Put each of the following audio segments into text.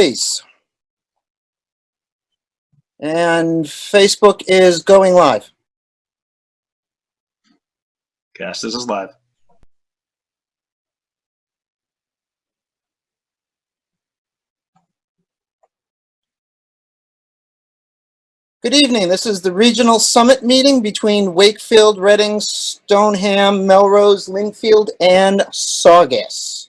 Face. And Facebook is going live. Cash, this is live. Good evening. This is the regional summit meeting between Wakefield, Reading, Stoneham, Melrose, Lynnfield, and Saugus.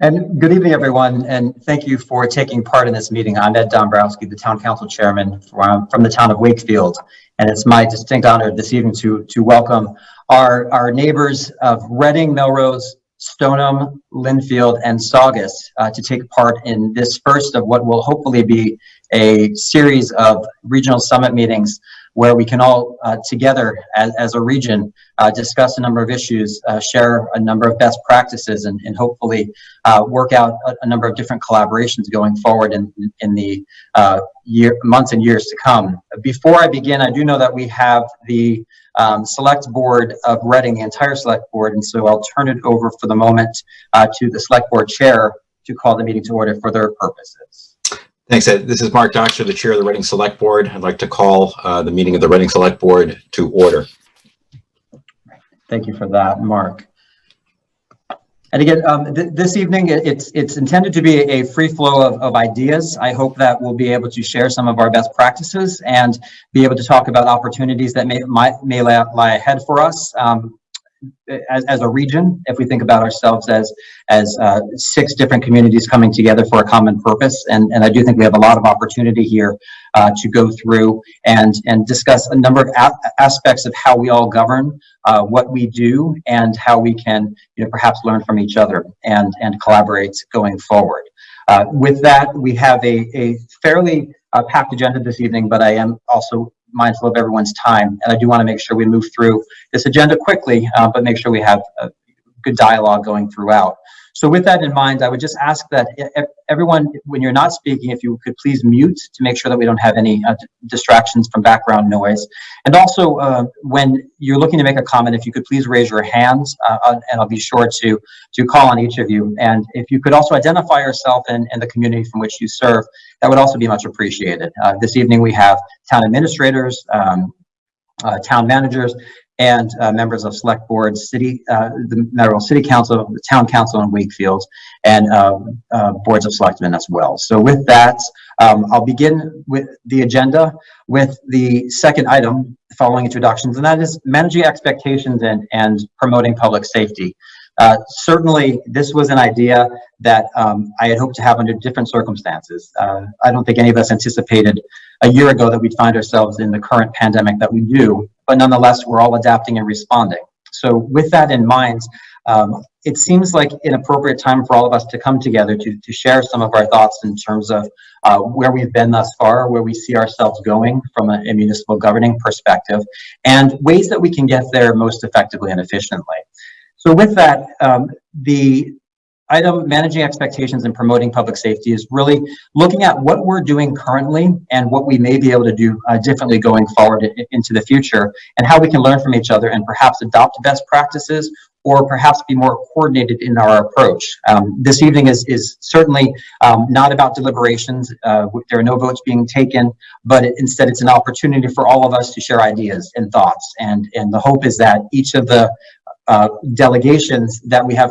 And good evening, everyone, and thank you for taking part in this meeting. I'm Ed Dombroski, the Town Council Chairman from, from the town of Wakefield. And it's my distinct honor this evening to, to welcome our, our neighbors of Reading, Melrose, Stoneham, Lynnfield, and Saugus uh, to take part in this first of what will hopefully be a series of regional summit meetings where we can all uh, together as, as a region uh, discuss a number of issues, uh, share a number of best practices, and, and hopefully uh, work out a, a, number of different collaborations going forward in, in the uh, year, months and years to come. Before I begin, I do know that we have the um, select board of Reading, the entire select board, and so I'll turn it over for the moment uh, to the select board chair to call the meeting to order for their purposes. Thanks, Ed. This is Mark Dockser, the chair of the Reading Select Board. I'd like to call uh, the meeting of the Reading Select Board to order. Thank you for that, Mark. And again, um, th this evening, it's it's intended to be a free flow of, of ideas. I hope that we'll be able to share some of our best practices and be able to talk about opportunities that may, might, may lie ahead for us. Um, as, as a region, if we think about ourselves as as uh, six different communities coming together for a common purpose, and and I do think we have a lot of opportunity here uh, to go through and and discuss a number of aspects of how we all govern, uh, what we do, and how we can you know perhaps learn from each other and and collaborate going forward. Uh, with that, we have a a fairly uh, packed agenda this evening, but I am also mindful of everyone's time. And I do want to make sure we move through this agenda quickly, uh, but make sure we have a good dialogue going throughout. So with that in mind, I would just ask that everyone, when you're not speaking, if you could please mute to make sure that we don't have any uh, distractions from background noise. And also, uh, when you're looking to make a comment, if you could please raise your hands, uh, and I'll be sure to to call on each of you. And if you could also identify yourself and, and the community from which you serve, that would also be much appreciated. Uh, this evening, we have town administrators, um, uh, town managers, and uh, members of select boards, city, uh, the Melrose City Council, the Town Council in Wakefield, and um, uh, boards of selectmen as well. So with that, um, I'll begin with the agenda with the second item following introductions, and that is managing expectations and, and promoting public safety. Uh, certainly, this was an idea that um, I had hoped to have under different circumstances. Uh, I don't think any of us anticipated a year ago that we'd find ourselves in the current pandemic that we do, but nonetheless, we're all adapting and responding. So with that in mind, um, it seems like an appropriate time for all of us to come together to, to share some of our thoughts in terms of uh, where we've been thus far, where we see ourselves going from a, a municipal governing perspective, and ways that we can get there most effectively and efficiently. So with that, um, the item managing expectations and promoting public safety is really looking at what we're doing currently and what we may be able to do uh, differently going forward into the future and how we can learn from each other and perhaps adopt best practices or perhaps be more coordinated in our approach. Um, this evening is, is certainly um, not about deliberations. Uh, there are no votes being taken, but it, instead it's an opportunity for all of us to share ideas and thoughts. And, and the hope is that each of the uh, delegations that we have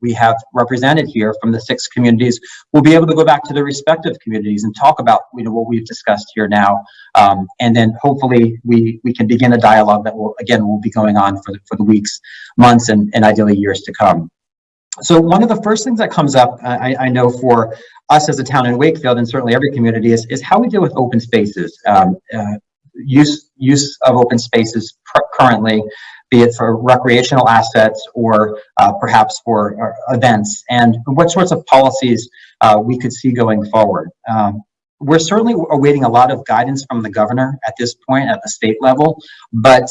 we have represented here from the six communities will be able to go back to their respective communities and talk about you know what we've discussed here now. Um, and then hopefully we we can begin a dialogue that will again will be going on for the, for the weeks months and, and ideally years to come. So one of the first things that comes up I, I know for us as a town in Wakefield and certainly every community is, is how we deal with open spaces um, uh, use use of open spaces currently be it for recreational assets or uh, perhaps for uh, events, and what sorts of policies uh, we could see going forward. Um, we're certainly awaiting a lot of guidance from the governor at this point at the state level, but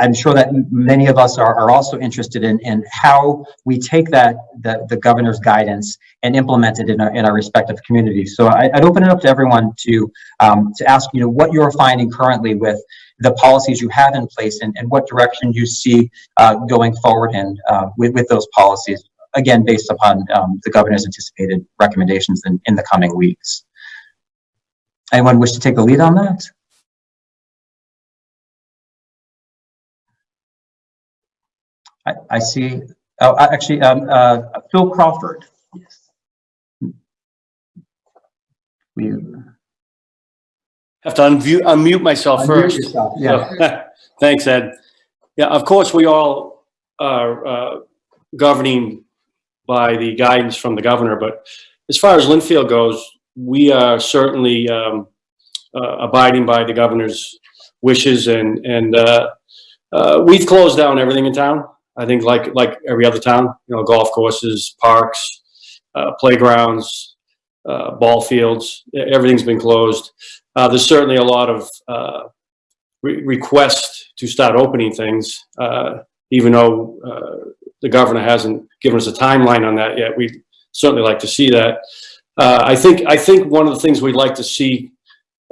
I'm sure that many of us are, are also interested in, in how we take that, the, the governor's guidance and implement it in our, in our respective communities. So I, I'd open it up to everyone to, um, to ask, you know, what you're finding currently with the policies you have in place and, and what direction you see, uh, going forward in, uh, with, with those policies. Again, based upon, um, the governor's anticipated recommendations in, in the coming weeks. Anyone wish to take the lead on that? I, I see, oh, actually, um, uh, Phil Crawford. Yes. We. Have to unmute, unmute myself Unmute first. yourself, Yeah, So, Thanks, Ed. Yeah, of course, we all are uh, governing by the guidance from the governor, but as far as Lynnfield goes, we are certainly um, uh, abiding by the governor's wishes and, and uh, uh, we've closed down everything in town. I think like, like every other town, you know, golf courses, parks, uh, playgrounds, uh, ball fields, everything's been closed. Uh, there's certainly a lot of uh, re- request to start opening things, uh, even though uh, the governor hasn't given us a timeline on that yet. We'd certainly like to see that. I think I think one of the things we'd like to see,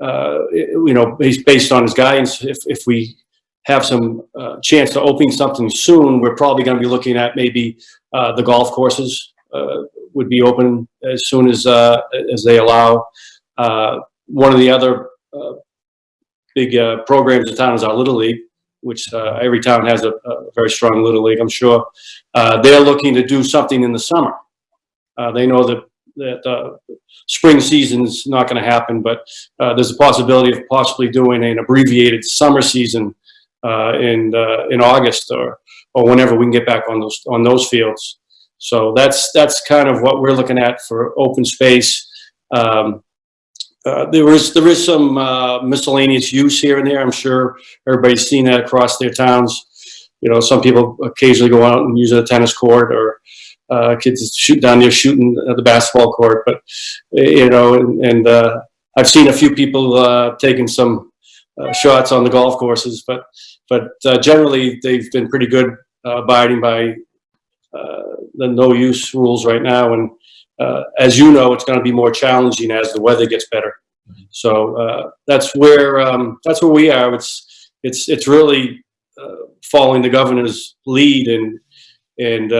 you know, based based on his guidance, if if we have some uh, chance to open something soon, we're probably going to be looking at maybe uh, the golf courses uh, would be open as soon as uh, as they allow. Uh, one of the other uh, big programs in town is our Little League, which every town has a, a very strong Little League, I'm sure. They're looking to do something in the summer. They know that that uh, spring season's not going to happen, but uh, there's a possibility of possibly doing an abbreviated summer season in uh, in August or or whenever we can get back on those on those fields. So that's that's kind of what we're looking at for open space. Um, uh, there is there is some uh, miscellaneous use here and there. I'm sure everybody's seen that across their towns. You know, some people occasionally go out and use a tennis court, or uh, kids shoot down there shooting at the basketball court. But you know, and, and uh, I've seen a few people uh, taking some uh, shots on the golf courses. But but uh, generally, they've been pretty good uh, abiding by uh, the no use rules right now. And uh, as you know, it's going to be more challenging as the weather gets better. So uh, that's where um, that's where we are. It's it's it's really following the governor's lead, and and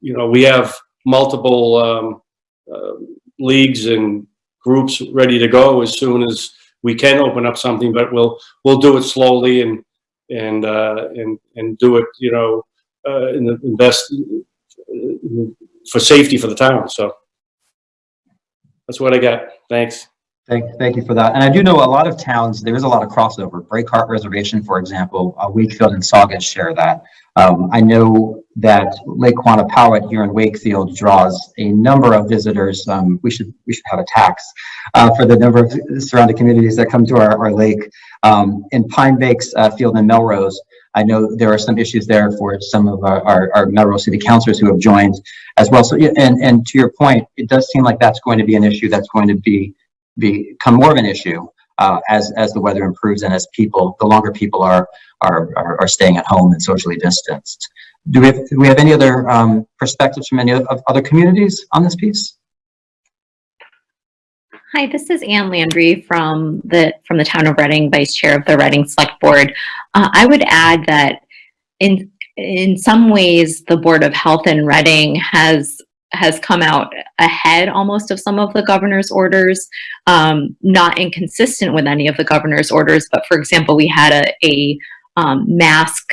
you know we have multiple um, leagues and groups ready to go as soon as we can open up something. But we'll we'll do it slowly and and uh, and and do it you know uh, in the best for safety for the town. So that's what I got. Thanks. Thank, thank you for that. And I do know a lot of towns, there is a lot of crossover. Breakheart Reservation, for example, uh, Wakefield and Saugus share that. Um, I know that Lake Quannapowitt here in Wakefield draws a number of visitors. Um, we should, we should have a tax, uh, for the number of surrounding communities that come to our, our lake. Um, in Pine Banks, uh, Field and Melrose, I know there are some issues there for some of our, our, our Melrose City councilors who have joined as well. So, and, and to your point, it does seem like that's going to be an issue that's going to be, become more of an issue, uh, as, as the weather improves and as people, the longer people are, are, are, are staying at home and socially distanced. Do we have, do we have any other, um, perspectives from any of, other communities on this piece? Hi, this is Anne Landry from the from the town of Reading, Vice Chair of the Reading Select Board. Uh, I would add that in in some ways, the Board of Health in Reading has has come out ahead almost of some of the governor's orders, um, not inconsistent with any of the governor's orders. But for example, we had a, a um, mask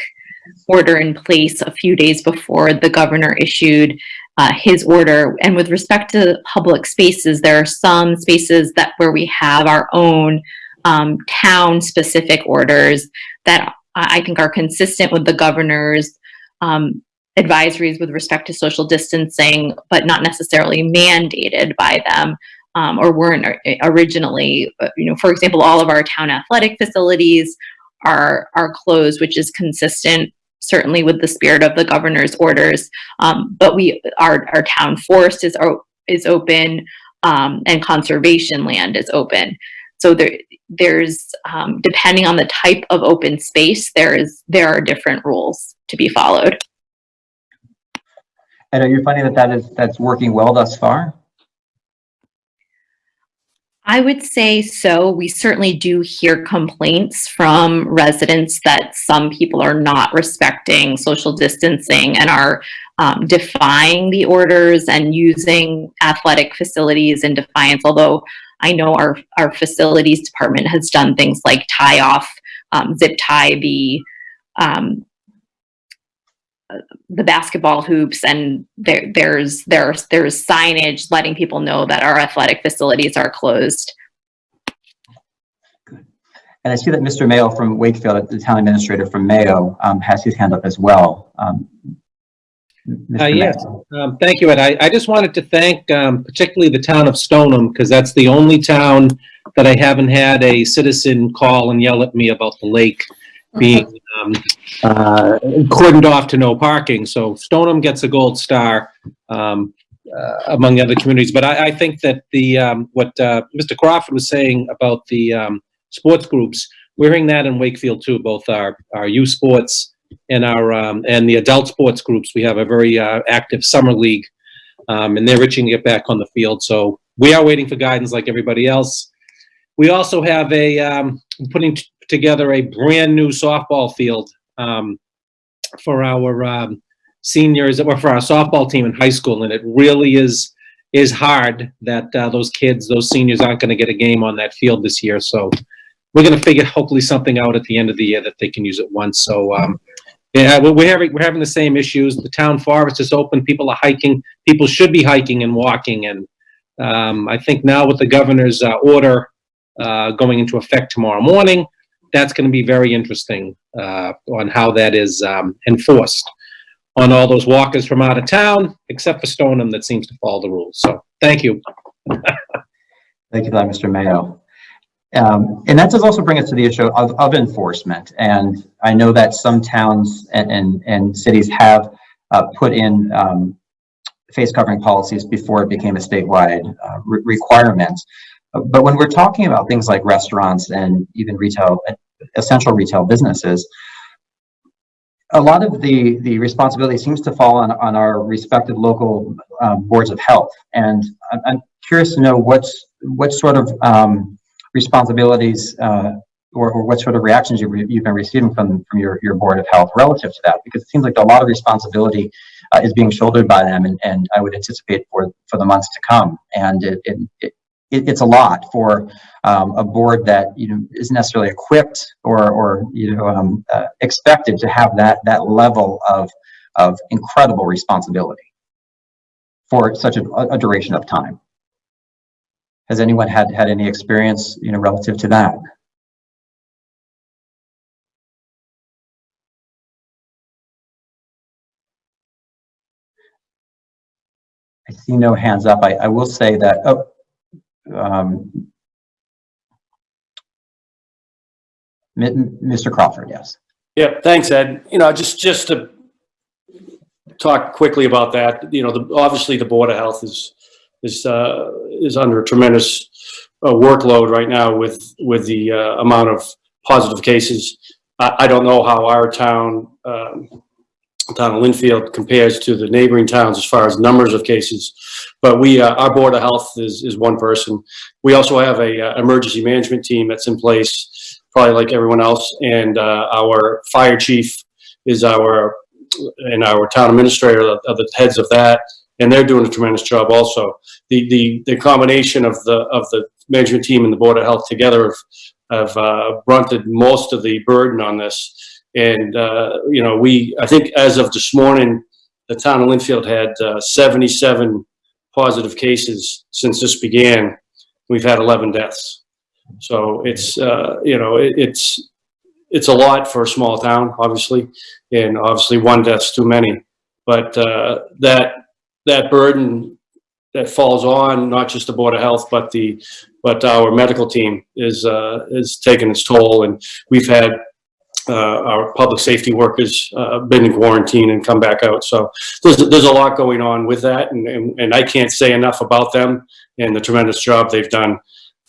order in place a few days before the governor issued uh, his order. And with respect to public spaces, there are some spaces that where we have our own um, town-specific orders that I I think are consistent with the governor's um, advisories with respect to social distancing, but not necessarily mandated by them. Um, or weren't originally, Uh, you know, for example, all of our town athletic facilities are are closed, which is consistent certainly with the spirit of the governor's orders. Um, but we, our, our town forest is, is open, um, and conservation land is open. so there, there's, um, depending on the type of open space, there is, there are different rules to be followed. And are you finding that that is, that's working well thus far? I would say so. We certainly do hear complaints from residents that some people are not respecting social distancing and are um, defying the orders and using athletic facilities in defiance. Although I know our, our facilities department has done things like tie off, um, zip tie the, um, the basketball hoops and there, there's, there's, there's signage letting people know that our athletic facilities are closed. Good. And I see that Mr. Maio from Wakefield, the town administrator from Mayo, um, has his hand up as well. Um, Mr. Uh, yes. Um, Thank you, Ed. I, I just wanted to thank um, particularly the town of Stoneham, because that's the only town that I haven't had a citizen call and yell at me about the lake being um, uh, cordoned off to no parking. So Stoneham gets a gold star um, uh, among other communities. But I, I think that the, um, what uh, Mr. Crawford was saying about the um, sports groups, we're hearing that in Wakefield too, both our, our youth sports and our, um, and the adult sports groups. We have a very uh, active summer league, um, and they're itching to get back on the field. So we are waiting for guidance like everybody else. We also have a, um, putting together a brand-new softball field um, for our um, seniors, or for our softball team in high school, and it really is, is hard that uh, those kids, those seniors aren't going to get a game on that field this year. So we're going to figure hopefully something out at the end of the year that they can use it once. So, um, yeah, we're, we're having, we're having the same issues. The town forest is open. People are hiking. People should be hiking and walking. And, um, I think now with the governor's, uh, order, uh, going into effect tomorrow morning, that's going to be very interesting, uh, on how that is, um, enforced on all those walkers from out of town, except for Stoneham that seems to follow the rules. So, thank you. Thank you Mr. Maio. Um, and that does also bring us to the issue of, of enforcement. And I know that some towns and, and, and cities have uh, put in um, face covering policies before it became a statewide uh, re- requirement. But when we're talking about things like restaurants and even retail, essential retail businesses, a lot of the, the responsibility seems to fall on, on our respective local um, boards of health. And I'm, curious to know what's, what sort of um, responsibilities uh, or, or what sort of reactions you've, re- you've been receiving from, from your, your Board of Health relative to that? Because it seems like a lot of responsibility uh, is being shouldered by them and, and I would anticipate for, for the months to come. And it, it, it, it- it's a lot for um, a board that, you know, isn't necessarily equipped or, or, you know, um, uh, expected to have that, that level of, of incredible responsibility for such a, a duration of time. Has anyone had, had any experience, you know, relative to that? I see no hands up. I, I will say that, oh, um, Mr. Crawford, yes. Yeah, thanks, Ed. You know, just, just to talk quickly about that, you know, the, obviously the Board of Health is, is, uh, is under a tremendous uh, workload right now with, with the, uh, amount of positive cases. I, I don't know how our town, um, town of Lynnfield compares to the neighboring towns as far as numbers of cases. But we, uh, our Board of Health is, is one person. We also have a, uh, emergency management team that's in place, probably like everyone else. And, uh, our fire chief is our, and our town administrator are the heads of that. And they're doing a tremendous job also. The, the, the combination of the, of the management team and the Board of Health together have, have, uh, brunted most of the burden on this. And, uh, you know, we, I think as of this morning, the town of Lynnfield had, uh, seventy-seven positive cases since this began. We've had eleven deaths. So it's, uh, you know, it, it's, it's a lot for a small town, obviously, and obviously one death's too many. But, uh, that, that burden that falls on not just the Board of Health, but the, but our medical team is, uh, is taking its toll. And we've had, our public safety workers, uh, been in quarantine and come back out. So there's, there's a lot going on with that and, and, and I can't say enough about them and the tremendous job they've done.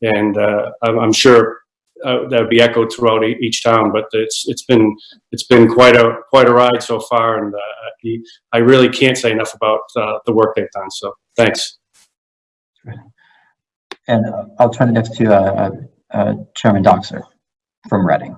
And uh, I'm, I'm sure uh, that would be echoed throughout each town, but it's, it's been, it's been quite a, quite a ride so far. And uh, I really can't say enough about uh, the work they've done. So thanks. And uh, I'll turn it next to uh, uh, Chairman Dockser from Reading.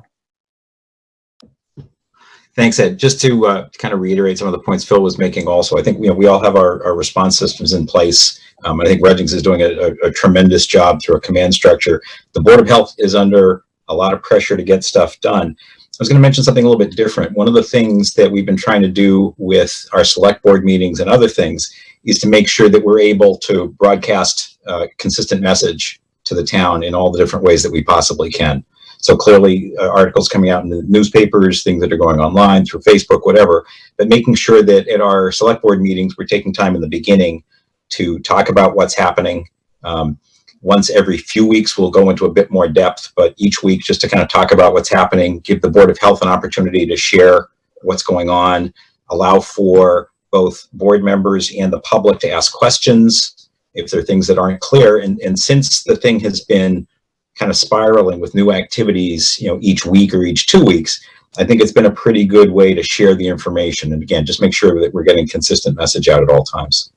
Thanks, Ed. Just to uh, kind of reiterate some of the points Phil was making also, I think, you know, we all have our, our response systems in place. Um, I think Reading's is doing a, a- a tremendous job through a command structure. The Board of Health is under a lot of pressure to get stuff done. I was going to mention something a little bit different. One of the things that we've been trying to do with our select board meetings and other things is to make sure that we're able to broadcast uh, consistent message to the town in all the different ways that we possibly can. So clearly, uh, articles coming out in the newspapers, things that are going online through Facebook, whatever, but making sure that at our select board meetings, we're taking time in the beginning to talk about what's happening. Um, once every few weeks, we'll go into a bit more depth, but each week, just to kind of talk about what's happening, give the Board of Health an opportunity to share what's going on, allow for both board members and the public to ask questions if there are things that aren't clear. And, and since the thing has been kind of spiraling with new activities, you know, each week or each two weeks, I think it's been a pretty good way to share the information. And again, just make sure that we're getting consistent message out at all times.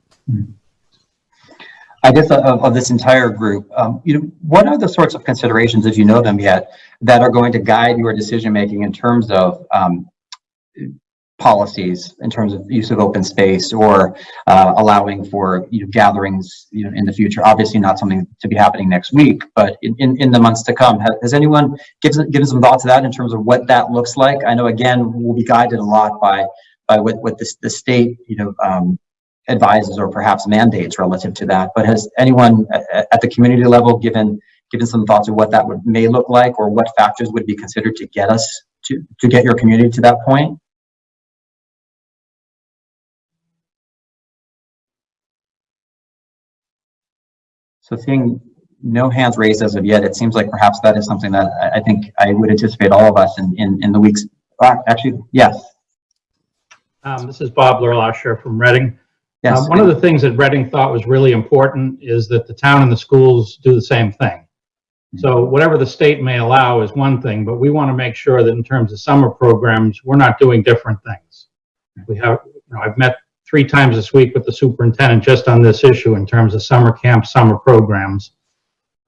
I guess of, of this entire group, um, you know, what are the sorts of considerations, if you know them yet, that are going to guide your decision-making in terms of, um, policies, in terms of use of open space or, uh, allowing for, you know, gatherings, you know, in the future? Obviously not something to be happening next week, but in, in, in the months to come, has, has anyone given, given some thought to that in terms of what that looks like? I know, again, we'll be guided a lot by, by what, what the, the state, you know, um, advises or perhaps mandates relative to that, but has anyone at, at the community level given, given some thoughts of what that would, may look like or what factors would be considered to get us to, to get your community to that point? So seeing no hands raised as of yet, it seems like perhaps that is something that I, I think I would anticipate all of us in, in, in the weeks, actually, yes, Um, This is Bob LeLacheur from Reading. yes. Um, One of the things that Reading thought was really important is that the town and the schools do the same thing. So whatever the state may allow is one thing, but we want to make sure that in terms of summer programs, we're not doing different things. We have, you know, I've met three times this week with the superintendent just on this issue in terms of summer camp, summer programs.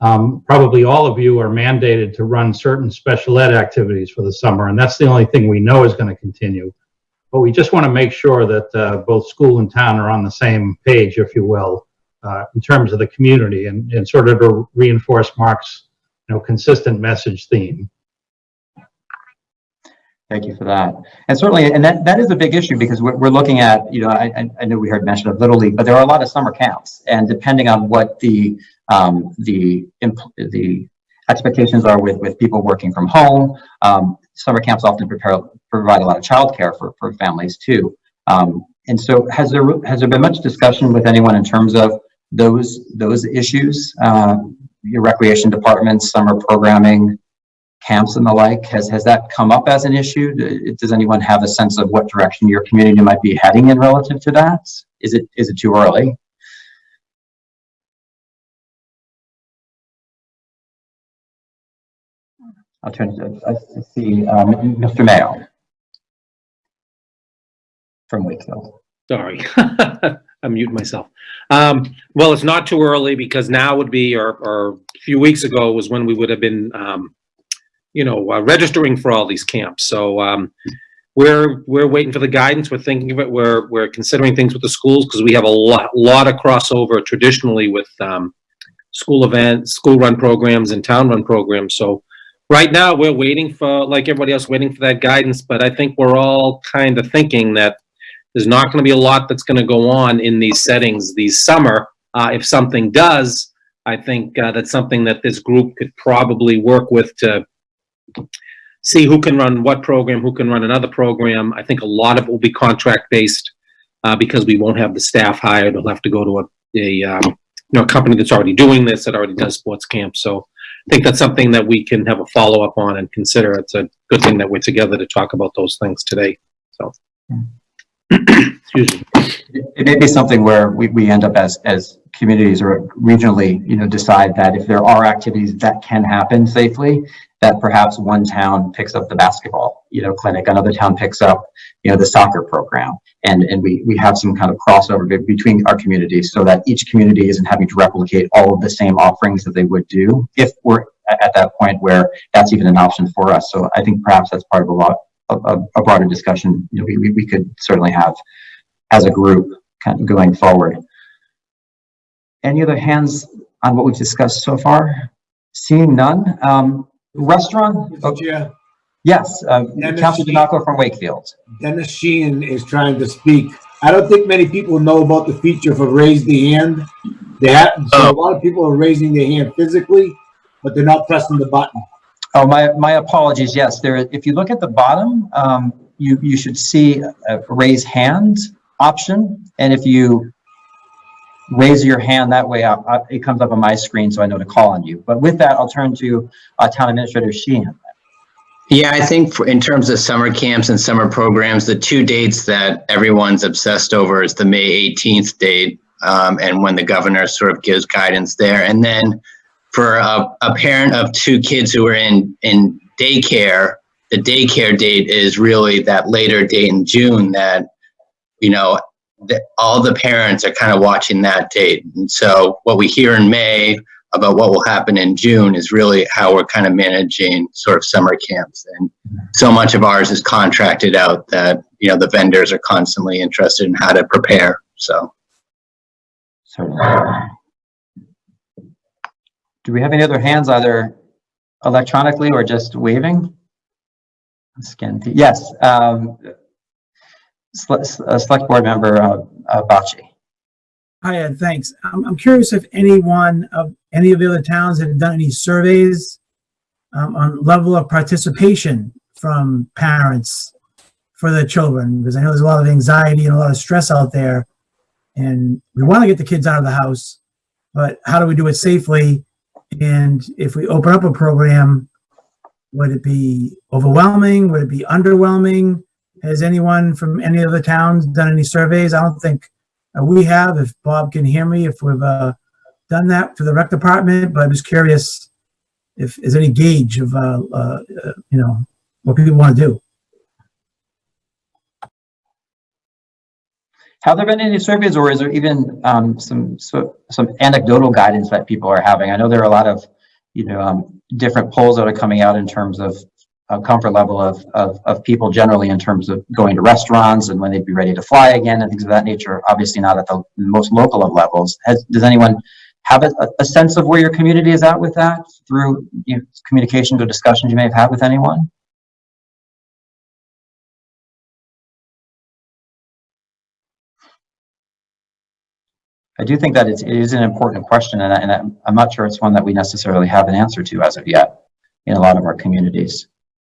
Um, Probably all of you are mandated to run certain special ed activities for the summer, and that's the only thing we know is going to continue. But we just want to make sure that uh, both school and town are on the same page, if you will, uh, in terms of the community and, and sort of to reinforce Mark's, you know, consistent message theme. Thank you for that. And certainly, and that, that is a big issue because we're, we're looking at, you know, I, I- know we heard mention of Little League, but there are a lot of summer camps. And depending on what the, um, the, the expectations are with, with people working from home, um, summer camps often prepare, provide a lot of childcare for, for families too. Um, and so has there, has there been much discussion with anyone in terms of those, those issues? Uh, your recreation departments, summer programming, camps and the like? Has, has that come up as an issue? Does anyone have a sense of what direction your community might be heading in relative to that? Is it, is it too early? I'll turn to, I see, um, Mr. Maio from Wakefield. Sorry, I muted myself. Um, well, it's not too early because now would be, or, or a few weeks ago was when we would have been, um, you know, uh, registering for all these camps. So, um, we're, we're waiting for the guidance. We're thinking of it. We're, we're considering things with the schools because we have a lot, lot of crossover traditionally with, um, school events, school run programs and town run programs. So right now we're waiting for, like everybody else, waiting for that guidance. But I think we're all kind of thinking that there's not going to be a lot that's going to go on in these settings these summer. Uh, if something does, I think uh, that's something that this group could probably work with to see who can run what program, who can run another program. I think a lot of it will be contract based uh, because we won't have the staff hired. We'll have to go to a, a um, you know a company that's already doing this that already does sports camps. So I think that's something that we can have a follow up on and consider. It's a good thing that we're together to talk about those things today. So. Excuse me. It may be something where we, we end up as, as communities or regionally, you know, decide that if there are activities that can happen safely, that perhaps one town picks up the basketball, you know, clinic, another town picks up, you know, the soccer program. And, and we, we have some kind of crossover between our communities so that each community isn't having to replicate all of the same offerings that they would do if we're at that point where that's even an option for us. So I think perhaps that's part of a lot, of, a broader discussion, you know, we, we, we could certainly have as a group kind of going forward. Any other hands on what we've discussed so far? Seeing none, um, restaurant, oh. Chair, yes, uh, Dennis Sheehan. DeMarco from Wakefield. Dennis Sheehan is trying to speak. I don't think many people know about the feature for raise the hand. They have, so a lot of people are raising their hand physically, but they're not pressing the button. Oh, my, my apologies, yes, there, if you look at the bottom, um, you, you should see a raise hand option, and if you raise your hand that way, uh, uh, it comes up on my screen, so I know to call on you. But with that, I'll turn to, uh, Town Administrator Sheehan. Yeah, I think for, in terms of summer camps and summer programs, the two dates that everyone's obsessed over is the May 18th date um, and when the governor sort of gives guidance there. And then for a, a parent of two kids who are in, in daycare, the daycare date is really that later date in June that, you know, that all the parents are kind of watching that date. And so what we hear in May about what will happen in June is really how we're kind of managing sort of summer camps. And so much of ours is contracted out that, you know, the vendors are constantly interested in how to prepare. So. Certainly. Do we have any other hands either electronically or just waving? Scan, yes, um, Select Board Member, uh, uh, Bocci. Hi, Ed, thanks. I'm, I'm curious if anyone of, any of the other towns have done any surveys um, on level of participation from parents for their children, because I know there's a lot of anxiety and a lot of stress out there. And we want to get the kids out of the house, but how do we do it safely? And if we open up a program, would it be overwhelming? Would it be underwhelming? Has anyone from any of the towns done any surveys? I don't think uh, we have, if Bob can hear me, if we've uh, done that for the rec department, but I'm just curious if is any gauge of, uh, uh, you know, what people want to do. Have there been any surveys or is there even um, some, so- some anecdotal guidance that people are having? I know there are a lot of, you know, um, different polls that are coming out in terms of uh, comfort level of, of, of people generally in terms of going to restaurants and when they'd be ready to fly again and things of that nature, obviously not at the most local of levels. Has, does anyone have a, a sense of where your community is at with that through you know, or discussions you may have had with anyone? I do think that it's, it is an important question and, I, I'm not sure it's one that we necessarily have an answer to as of yet in a lot of our communities.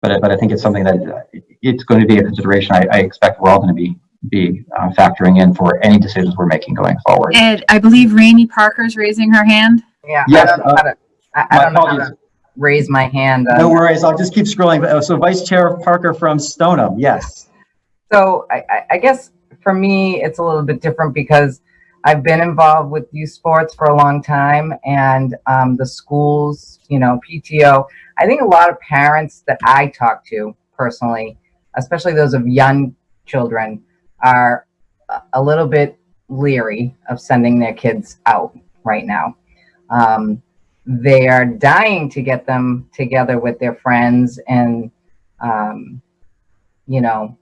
But, I- but I think it's something that uh, it's going to be a consideration I, I expect we're all going to be, be uh, factoring in for any decisions we're making going forward. Ed, I believe Rainey Parker's raising her hand. Yeah, Yes, I don't know how to, I, I don't know how to raise my hand. uh, No worries, I'll just keep scrolling. Uh, So Vice Chair Parker from Stoneham, yes. So I, I, I guess for me, it's a little bit different because I've been involved with youth sports for a long time and um, the schools, you know, PTO. I think a lot of parents that I talk to personally, especially those of young children, are a- little bit leery of sending their kids out right now. Um, they are dying to get them together with their friends and, um, you know,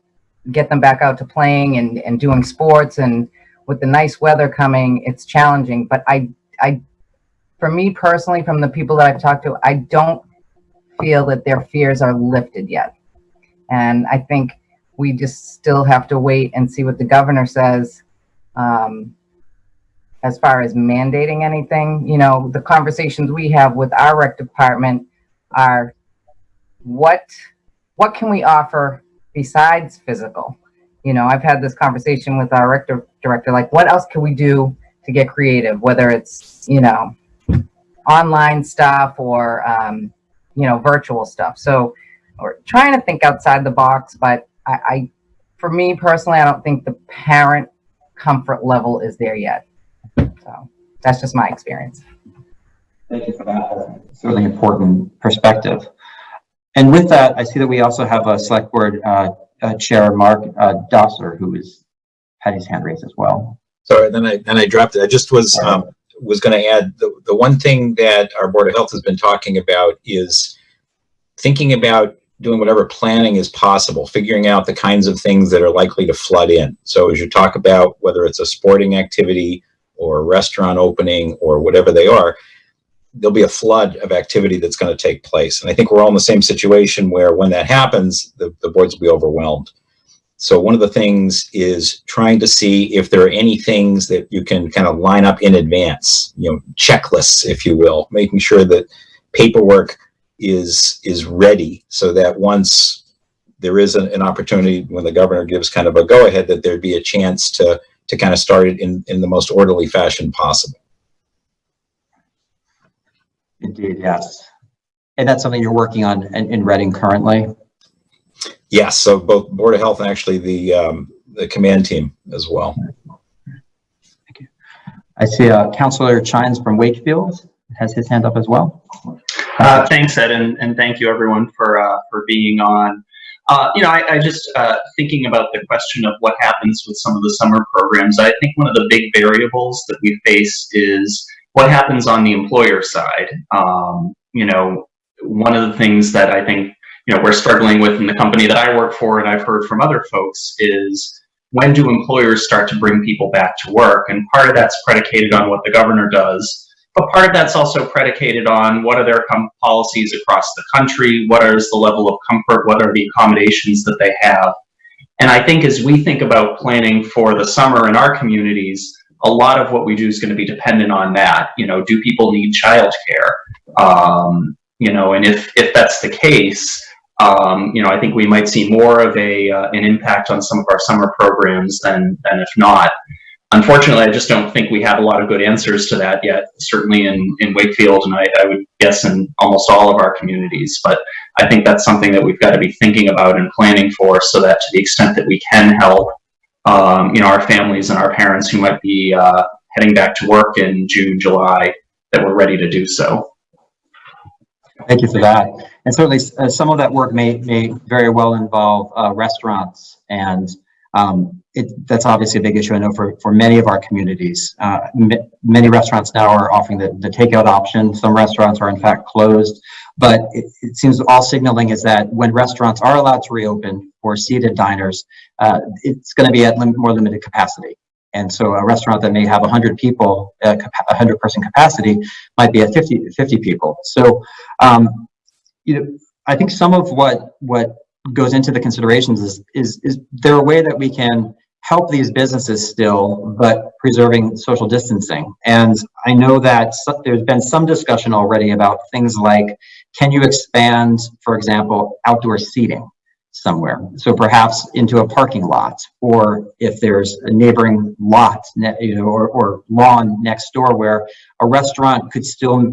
get them back out to playing and, and doing sports and with the nice weather coming it's challenging but i i for me personally from the people that i've talked to i don't feel that their fears are lifted yet. And i think we just still have to wait and see what the governor says um, as far as mandating anything. You know the conversations we have with our rec department are what what can we offer besides physical. You know, I've had this conversation with our rector, director, like what else can we do to get creative, whether it's, you know, online stuff or, um, you know, virtual stuff. So we're trying to think outside the box, but I, I for me personally, I don't think the parent comfort level is there yet. So that's just my experience. Thank you for that. Certainly important perspective. And with that, I see that we also have a select board uh, uh, chair, Mark uh, Dockser, who is had his hand raised as well. Sorry, then I, then I dropped it. I just was, um, was gonna add, the, the one thing that our Board of Health has been talking about is thinking about doing whatever planning is possible, figuring out the kinds of things that are likely to flood in. So as you talk about whether it's a sporting activity or a restaurant opening or whatever they are, there'll be a flood of activity that's going to take place. And I think we're all in the same situation where when that happens, the, the boards will be overwhelmed. So one of the things is trying to see if there are any things that you can kind of line up in advance, you know, checklists, if you will, making sure that paperwork is is ready so that once there is an, an opportunity when the governor gives kind of a go ahead that there'd be a chance to to kind of start it in in the most orderly fashion possible. Indeed, yes. And that's something you're working on in, in Reading currently? Yes, so both Board of Health and actually the um, the command team as well. Thank you. I see uh, Councillor Chines from Wakefield has his hand up as well. Uh, thanks, Ed, and, and thank you everyone for uh, for being on. Uh, you know, I, I just uh, thinking about the question of what happens with some of the summer programs. I think one of the big variables that we face is what happens on the employer side. Um, you know, one of the things that I think you know we're struggling with in the company that I work for, and I've heard from other folks, is when do employers start to bring people back to work? And part of that's predicated on what the governor does. But part of that's also predicated on what are their policies across the country, what is the level of comfort, what are the accommodations that they have. And I think as we think about planning for the summer in our communities, a lot of what we do is going to be dependent on that. You know, do people need childcare? Um, you know, and if if that's the case, um, you know, I think we might see more of a uh, an impact on some of our summer programs than than if not. Unfortunately, I just don't think we have a lot of good answers to that yet, certainly in, in Wakefield, and I, I would guess in almost all of our communities. But I think that's something that we've got to be thinking about and planning for so that to the extent that we can help, um, you know, our families and our parents who might be uh, heading back to work in June, July, that we're ready to do so. Thank you for that. And certainly uh, some of that work may, may very well involve uh, restaurants and um, it, that's obviously a big issue, I know, for, for many of our communities. Uh, many restaurants now are offering the, the takeout option. Some restaurants are in fact closed, but it, it seems all signaling is that when restaurants are allowed to reopen for seated diners, uh, it's going to be at lim more limited capacity. And so a restaurant that may have 100 people, uh, 100 person capacity might be at 50, 50 people. So, um, you know, I think some of what, what goes into the considerations is, is, is there a way that we can help these businesses still, but preserving social distancing? And I know that there's been some discussion already about things like, can you expand, for example, outdoor seating somewhere? So perhaps into a parking lot, or if there's a neighboring lot, you know, or, or lawn next door where a restaurant could still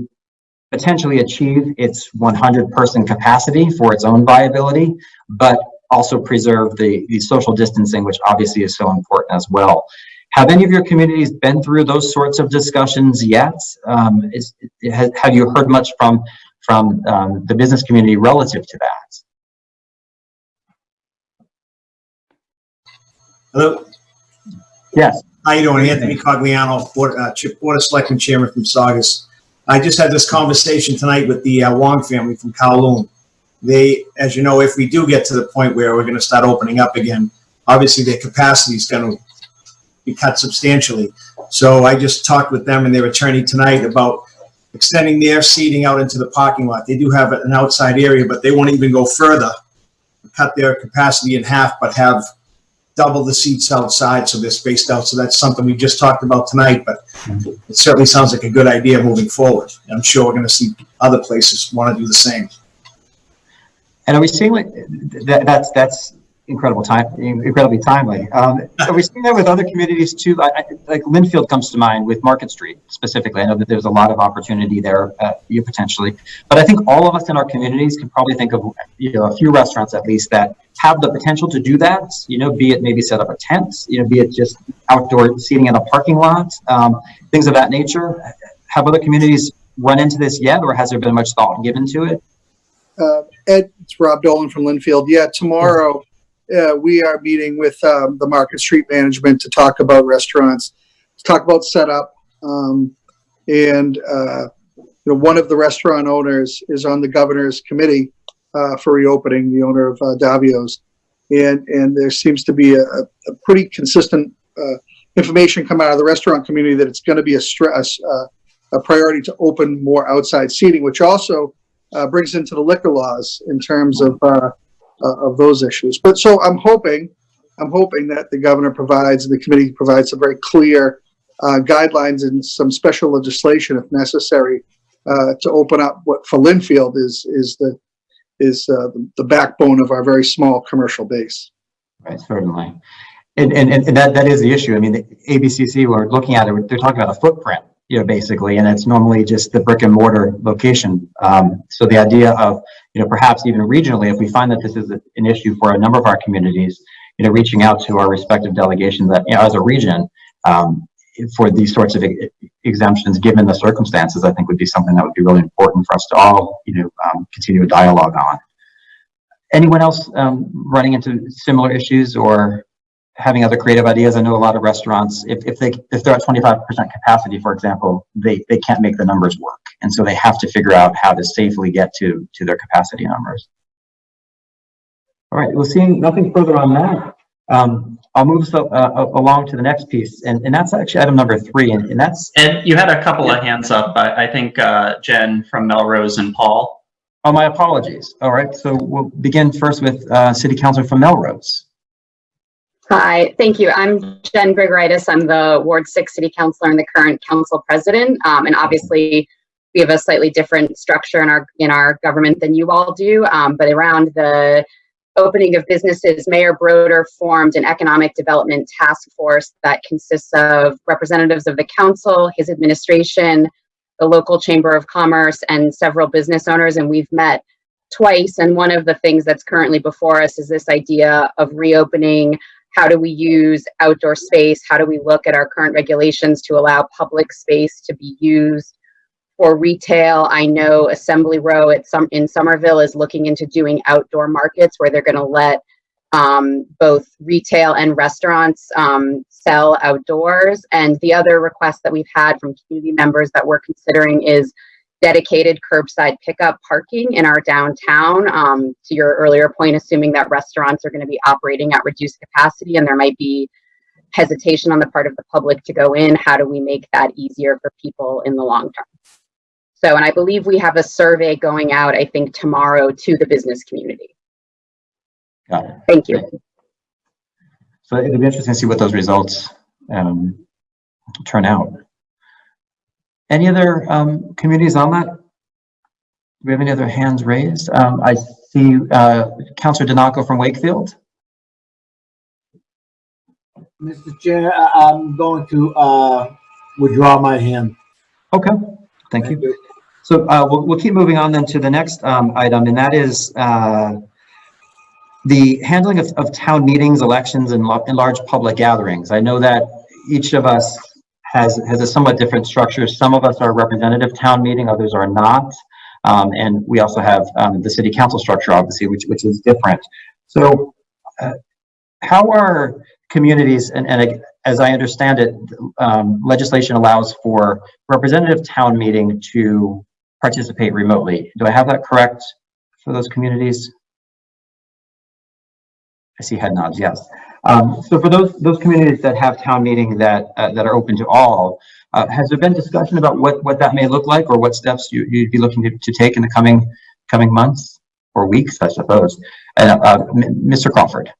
potentially achieve its 100 person capacity for its own viability, but also preserve the, the social distancing, which obviously is so important as well. Have any of your communities been through those sorts of discussions yet? Um, is, has, have you heard much from, from um, the business community relative to that? Hello. Yes. How you doing? Anthony Cogliano, Board, uh, Board of Selectmen Chairman from Saugus. I just had this conversation tonight with the uh, Wong family from Kowloon. They, as you know, if we do get to the point where we're going to start opening up again, obviously their capacity is going to be cut substantially. So I just talked with them and their attorney tonight about extending their seating out into the parking lot. They do have an outside area, but they won't even go further, cut their capacity in half, but have double the seats outside so they're spaced out. So that's something we just talked about tonight, but it certainly sounds like a good idea moving forward. I'm sure we're going to see other places want to do the same. And are we seeing like that, that's that's incredible time, incredibly timely. Um, are we seeing that with other communities too? Like, like Lynnfield comes to mind with Market Street specifically. I know that there's a lot of opportunity there, uh, you potentially, but I think all of us in our communities can probably think of you know a few restaurants at least that have the potential to do that, you know, be it maybe set up a tent, you know, be it just outdoor seating in a parking lot, um, things of that nature. Have other communities run into this yet, or has there been much thought given to it? Uh, Ed, it's Rob Dolan from Lynnfield. Yeah, tomorrow, uh, we are meeting with, um, the Market Street Management to talk about restaurants, to talk about setup. Um, and, uh, you know, one of the restaurant owners is on the governor's committee, uh, for reopening, the owner of, uh, Davio's. And, and there seems to be a, a pretty consistent, uh, information come out of the restaurant community that it's gonna be a stress, a priority to open more outside seating, which also, brings into the liquor laws in terms of, of those issues. But so I'm hoping, I'm hoping that the governor provides, and the committee provides some very clear uh, guidelines and some special legislation if necessary uh, to open up what for Lynnfield is is the is uh, the backbone of our very small commercial base. Right, certainly. And, and, and that, that is the issue. I mean, the ABCC, we're looking at it, they're talking about a footprint, you know, basically, and it's normally just the brick and mortar location. Um, so the idea of, you know, perhaps even regionally, if we find that this is an issue for a number of our communities, you know, reaching out to our respective delegations that, you know, as a region, um, for these sorts of exemptions, given the circumstances, I think would be something that would be really important for us to all, you know, um, continue a dialogue on. Anyone else, um, running into similar issues or having other creative ideas? I know a lot of restaurants, if, if they, if they're at twenty-five percent capacity, for example, they, they can't make the numbers work. And so they have to figure out how to safely get to, to their capacity numbers. All right, well, seeing nothing further on that, um, I'll move so, uh, along to the next piece, and, and that's actually item number three, and, and that's, And you had a couple of hands up. I, I think uh, Jen from Melrose and Paul. oh, my apologies. All right, so we'll begin first with, uh, City Councilor from Melrose. Hi, thank you. I'm Jen Grigoraitis. I'm the Ward 6 City Councilor and the current council president. Um, and obviously, we have a slightly different structure in our in our government than you all do. Um, but around the opening of businesses, Mayor Brodeur formed an economic development task force that consists of representatives of the council, his administration, the local chamber of commerce, and several business owners. And we've met twice. And one of the things that's currently before us is this idea of reopening how do we use outdoor space? How do we look at our current regulations to allow public space to be used for retail? I know Assembly Row at some in Somerville is looking into doing outdoor markets where they're going to let um, both retail and restaurants um, sell outdoors. And the other request that we've had from community members that we're considering is dedicated curbside pickup parking in our downtown. Um, to your earlier point, assuming that restaurants are going to be operating at reduced capacity and there might be hesitation on the part of the public to go in, how do we make that easier for people in the long term? So, and I believe we have a survey going out, I think tomorrow to the business community. Got it. Thank you. So it'll be interesting to see what those results, um, turn out. Any other, um, communities on that? Do we have any other hands raised? Um, I see, uh, Counselor DiNocco from Wakefield. Mr. Chair, I'm going to, uh, withdraw my hand. Okay, thank you. So, uh, we'll, we'll keep moving on then to the next, um, item, and that is, uh, the handling of, of town meetings, elections, and, and large public gatherings. I know that each of us has, has a somewhat different structure. Some of us are representative town meeting, others are not. Um, and we also have, um, the city council structure, obviously, which, which is different. So, uh, how are communities, and, and as I understand it, um, legislation allows for representative town meeting to participate remotely. Do I have that correct for those communities? I see head nods, yes. Um, so for those, those communities that have town meeting that, uh, that are open to all, uh, has there been discussion about what, what that may look like or what steps you, you'd be looking to, to take in the coming, coming months or weeks, I suppose? And, uh, Mr. Crawford?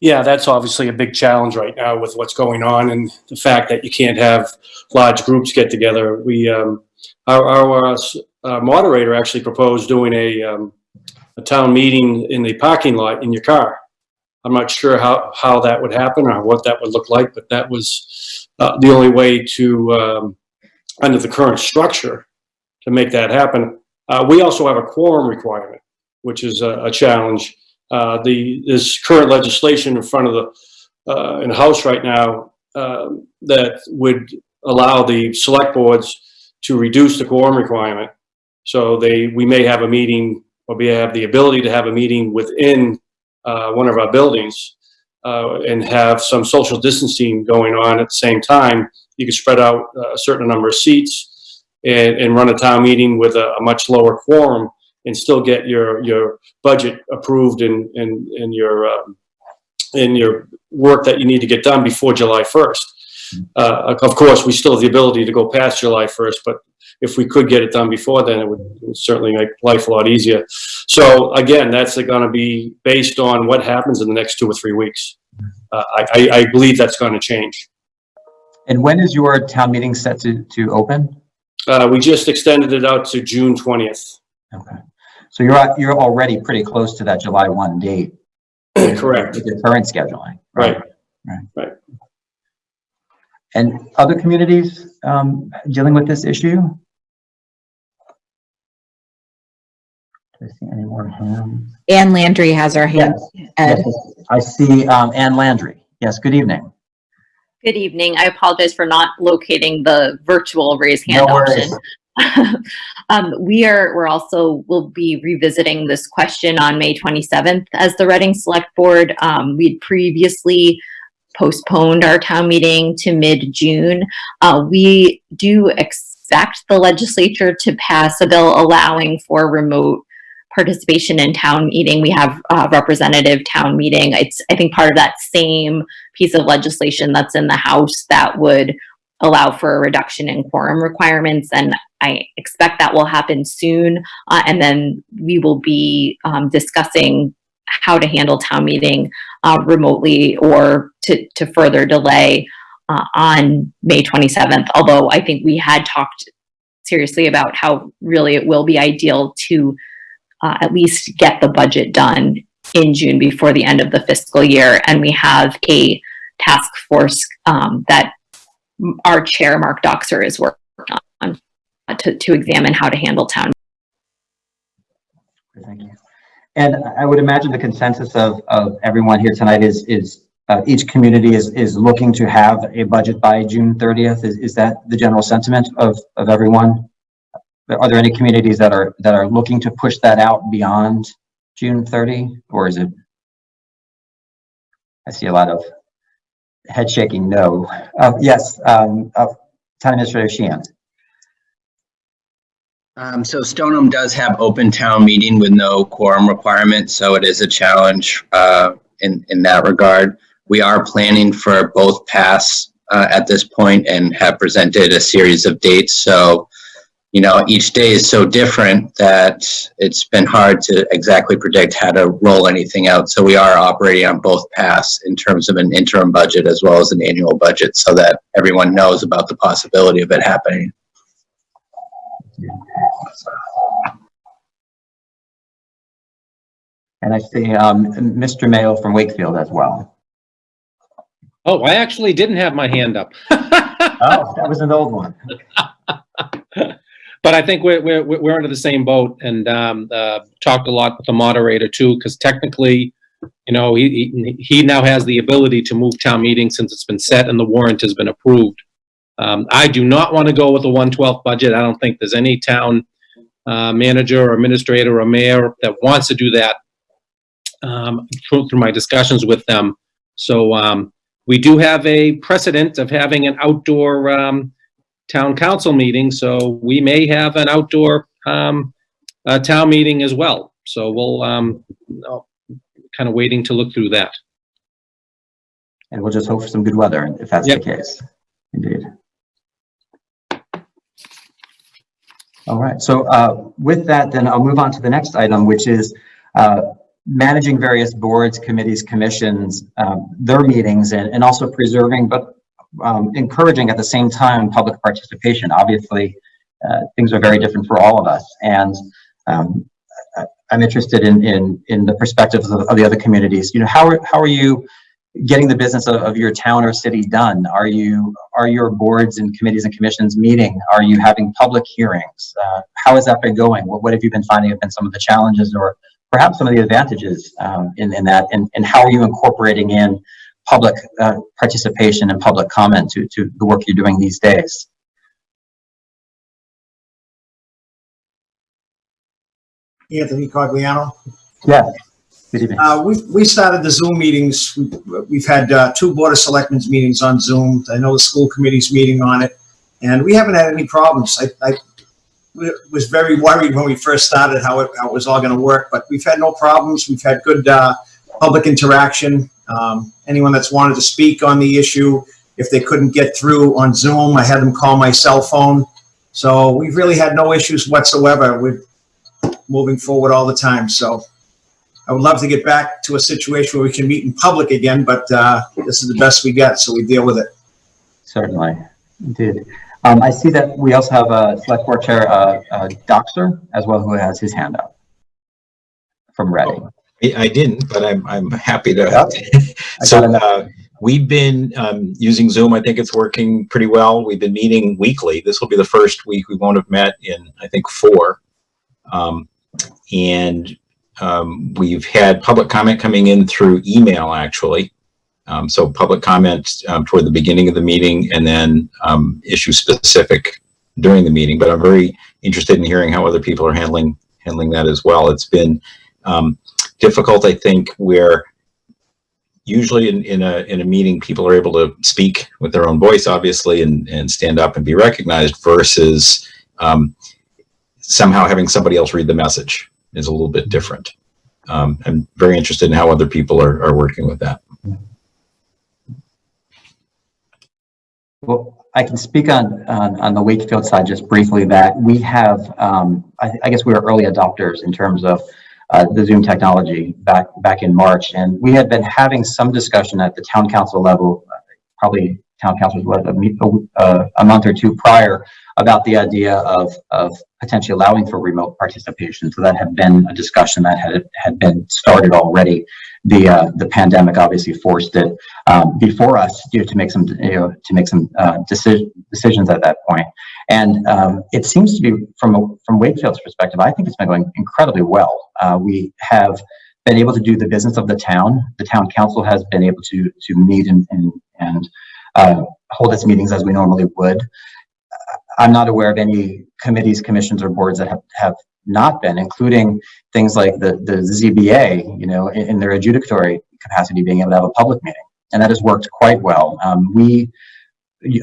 Yeah, that's obviously a big challenge right now with what's going on and the fact that you can't have large groups get together. We, um, our, our, uh, s- uh, moderator actually proposed doing a, um, a town meeting in the parking lot in your car. I'm not sure how, how that would happen or what that would look like, but that was, uh, the only way to, um, under the current structure, to make that happen. Uh, we also have a quorum requirement, which is a, a challenge. Uh, the, this current legislation in front of the, uh, in the House right now, um, that would allow the select boards to reduce the quorum requirement. So they, we may have a meeting, or we have the ability to have a meeting within, uh, one of our buildings, uh, and have some social distancing going on at the same time. You can spread out a certain number of seats and, and run a town meeting with a, a much lower quorum and still get your, your budget approved and, and, and your, um, and your work that you need to get done before July 1st. Uh, of course, we still have the ability to go past July 1st, but if we could get it done before then, it would it would certainly make life a lot easier. So again, that's going to be based on what happens in the next two or three weeks. Uh, I, I, I believe that's going to change. And when is your town meeting set to, to open? Uh, we just extended it out to June 20th. Okay. So you're, you're already pretty close to that July 1 date. Correct. With your current scheduling. Right. Right. Right. And other communities um, dealing with this issue? I see any more hands? Ann Landry has her hand. Ed. Yes, I see um, Ann Landry. Yes, good evening. Good evening. I apologize for not locating the virtual raise hand No worries. option. um, we are, we're also, we'll be revisiting this question on May 27th as the Reading Select Board. Um, we'd previously postponed our town meeting to mid-June. Uh, we do expect the legislature to pass a bill allowing for remote participation in town meeting. We have a representative town meeting. It's, I think, part of that same piece of legislation that's in the House that would allow for a reduction in quorum requirements. And I expect that will happen soon. Uh, and then we will be um, discussing how to handle town meeting uh, remotely or to, to further delay uh, on May 27th. Although I think we had talked seriously about how really it will be ideal to uh, at least get the budget done in June before the end of the fiscal year. And we have a task force um, that our chair, Mark Dockser, is working on uh, to, to examine how to handle town. Thank you. And I would imagine the consensus of, of everyone here tonight is, is uh, each community is, is looking to have a budget by June 30th. Is, is that the general sentiment of, of everyone? Are there any communities that are, that are looking to push that out beyond June 30? Or is it? I see a lot of head shaking no. Uh, yes, um, uh, Town Administrator Sheehan. Um, so Stoneham does have open town meeting with no quorum requirement, so it is a challenge, uh, in, in that regard. We are planning for both paths uh, at this point and have presented a series of dates, so, you know, each day is so different that it's been hard to exactly predict how to roll anything out. So we are operating on both paths in terms of an interim budget as well as an annual budget so that everyone knows about the possibility of it happening. And I see um, Mr. Maio from Wakefield as well. Oh, I actually didn't have my hand up. Oh, that was an old one. But I think we're, we're, we're under the same boat and, um, uh, talked a lot with the moderator too, because technically, you know, he, he, now has the ability to move town meeting since it's been set and the warrant has been approved. Um, I do not want to go with the one twelfth budget. I don't think there's any town, uh, manager or administrator or mayor that wants to do that. Um, through, through my discussions with them. So, um, we do have a precedent of having an outdoor, um, town council meeting, so we may have an outdoor, um, uh, town meeting as well. So we'll, um, kind of waiting to look through that. And we'll just hope for some good weather if that's the case. Indeed. All right, so uh, with that, then I'll move on to the next item, which is uh, managing various boards, committees, commissions, um, their meetings, and, and also preserving, but um, encouraging at the same time public participation. Obviously, uh, things are very different for all of us, and um, I'm interested in in in the perspectives of, of the other communities. You know, how are how are you getting the business of, of your town or city done? Are you, are your boards and committees and commissions meeting? Are you having public hearings? Uh, how has that been going? What, what have you been finding have been some of the challenges or perhaps some of the advantages um, in, in that? And, and how are you incorporating in public uh, participation and public comment to, to the work you're doing these days? Anthony Cogliano. Yeah. Good evening. Uh, we, we started the Zoom meetings. We've, we've had, uh, two Board of Selectmen's meetings on Zoom. I know the school committee's meeting on it. And we haven't had any problems. I, I was very worried when we first started how it, how it was all gonna work, but we've had no problems. We've had good, uh, public interaction. Um, anyone that's wanted to speak on the issue, if they couldn't get through on Zoom, I had them call my cell phone. So we've really had no issues whatsoever. We're moving forward all the time, so. I would love to get back to a situation where we can meet in public again, but uh, this is the best we get, so we deal with it. Certainly, indeed. Um, I see that we also have a select board chair, uh, uh, Dockser, as well, who has his hand up from Reading. I didn't, but I'm, I'm happy to. I So, uh, we've been, um, using Zoom. I think it's working pretty well. We've been meeting weekly. This will be the first week we won't have met in, I think, four. Um, and, um, we've had public comment coming in through email, actually. Um, so public comment, um, toward the beginning of the meeting and then, um, issue specific during the meeting. But I'm very interested in hearing how other people are handling, handling that as well. It's been, um, difficult, I think, where usually in, in a in a meeting people are able to speak with their own voice obviously and and stand up and be recognized versus um, somehow having somebody else read the message is a little bit different. Um, i'm very interested in how other people are, are working with that. Well, I can speak on, on, on the Wakefield side just briefly that we have, um, I, I guess we were early adopters in terms of uh, the Zoom technology back, back in March. And we had been having some discussion at the town council level, probably town councils, what, a, a, a month or two prior about the idea of, of potentially allowing for remote participation. So that had been a discussion that had, had been started already. The, uh, the pandemic obviously forced it um, before us you know, to make some, you know, to make some uh, decision, decisions at that point. And um, it seems to be, from a, from Wakefield's perspective, I think it's been going incredibly well. Uh, we have been able to do the business of the town. The town council has been able to to meet and and, and uh, hold its meetings as we normally would. I'm not aware of any committees, commissions, or boards that have, have not been, including things like the, the ZBA, you know, in, in their adjudicatory capacity, being able to have a public meeting. And that has worked quite well. Um, we,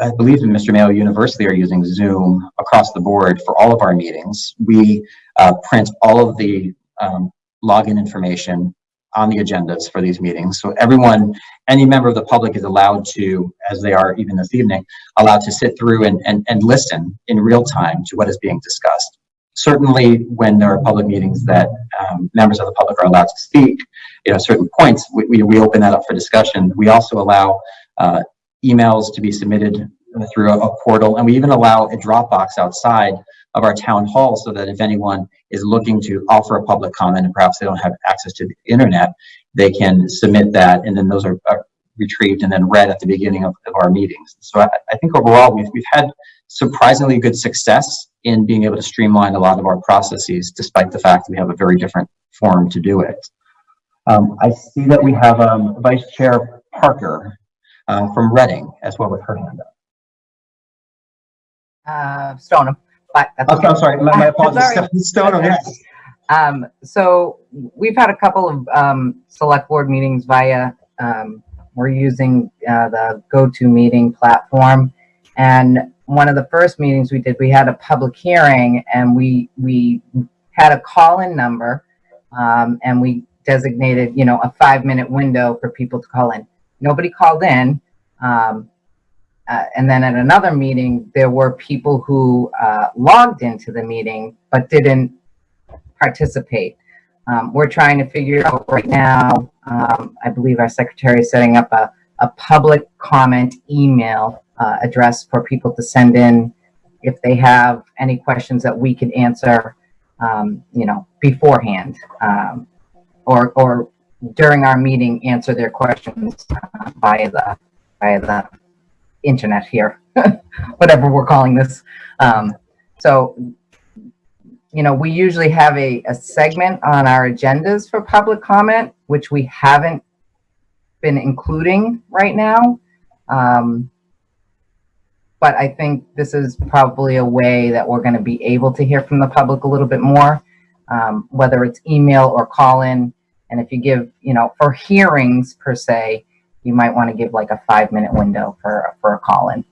I believe in Mr. Maio University are using Zoom across the board for all of our meetings. We uh, print all of the um, login information on the agendas for these meetings. So everyone, any member of the public is allowed to, as they are even this evening, allowed to sit through and, and, and listen in real time to what is being discussed. Certainly, when there are public meetings that um, members of the public are allowed to speak, you know, certain points, we, we, we open that up for discussion. We also allow uh, emails to be submitted through a, a portal, and we even allow a Dropbox outside of our town hall so that if anyone is looking to offer a public comment and perhaps they don't have access to the internet, they can submit that and then those are, are retrieved and then read at the beginning of, of our meetings. So I, I think overall we've, we've had surprisingly good success in being able to streamline a lot of our processes despite the fact that we have a very different form to do it. Um, I see that we have um, Vice Chair Parker uh, from Reading as well with her hand up. Uh, Stoneham, but that's Okay, I'm sorry, my, my apologies. Stoneham, yes. Um, so we've had a couple of, um, select board meetings via, um, we're using, uh, the GoToMeeting platform. And one of the first meetings we did, we had a public hearing and we, we had a call-in number. Um, and we designated, you know, a five-minute window for people to call in. Nobody called in. Um, uh, and then at another meeting, there were people who uh, logged into the meeting but didn't participate. Um, we're trying to figure out right now, um, I believe our secretary is setting up a, a public comment email uh, address for people to send in if they have any questions that we can answer, um, you know, beforehand. Um, or, or during our meeting, answer their questions uh, via the, via the internet here, whatever we're calling this. Um, so, you know, we usually have a, a segment on our agendas for public comment, which we haven't been including right now. Um, but I think this is probably a way that we're going to be able to hear from the public a little bit more, um, whether it's email or call in. And if you give, you know, for hearings per se, you might want to give like a five minute window for, for a call in.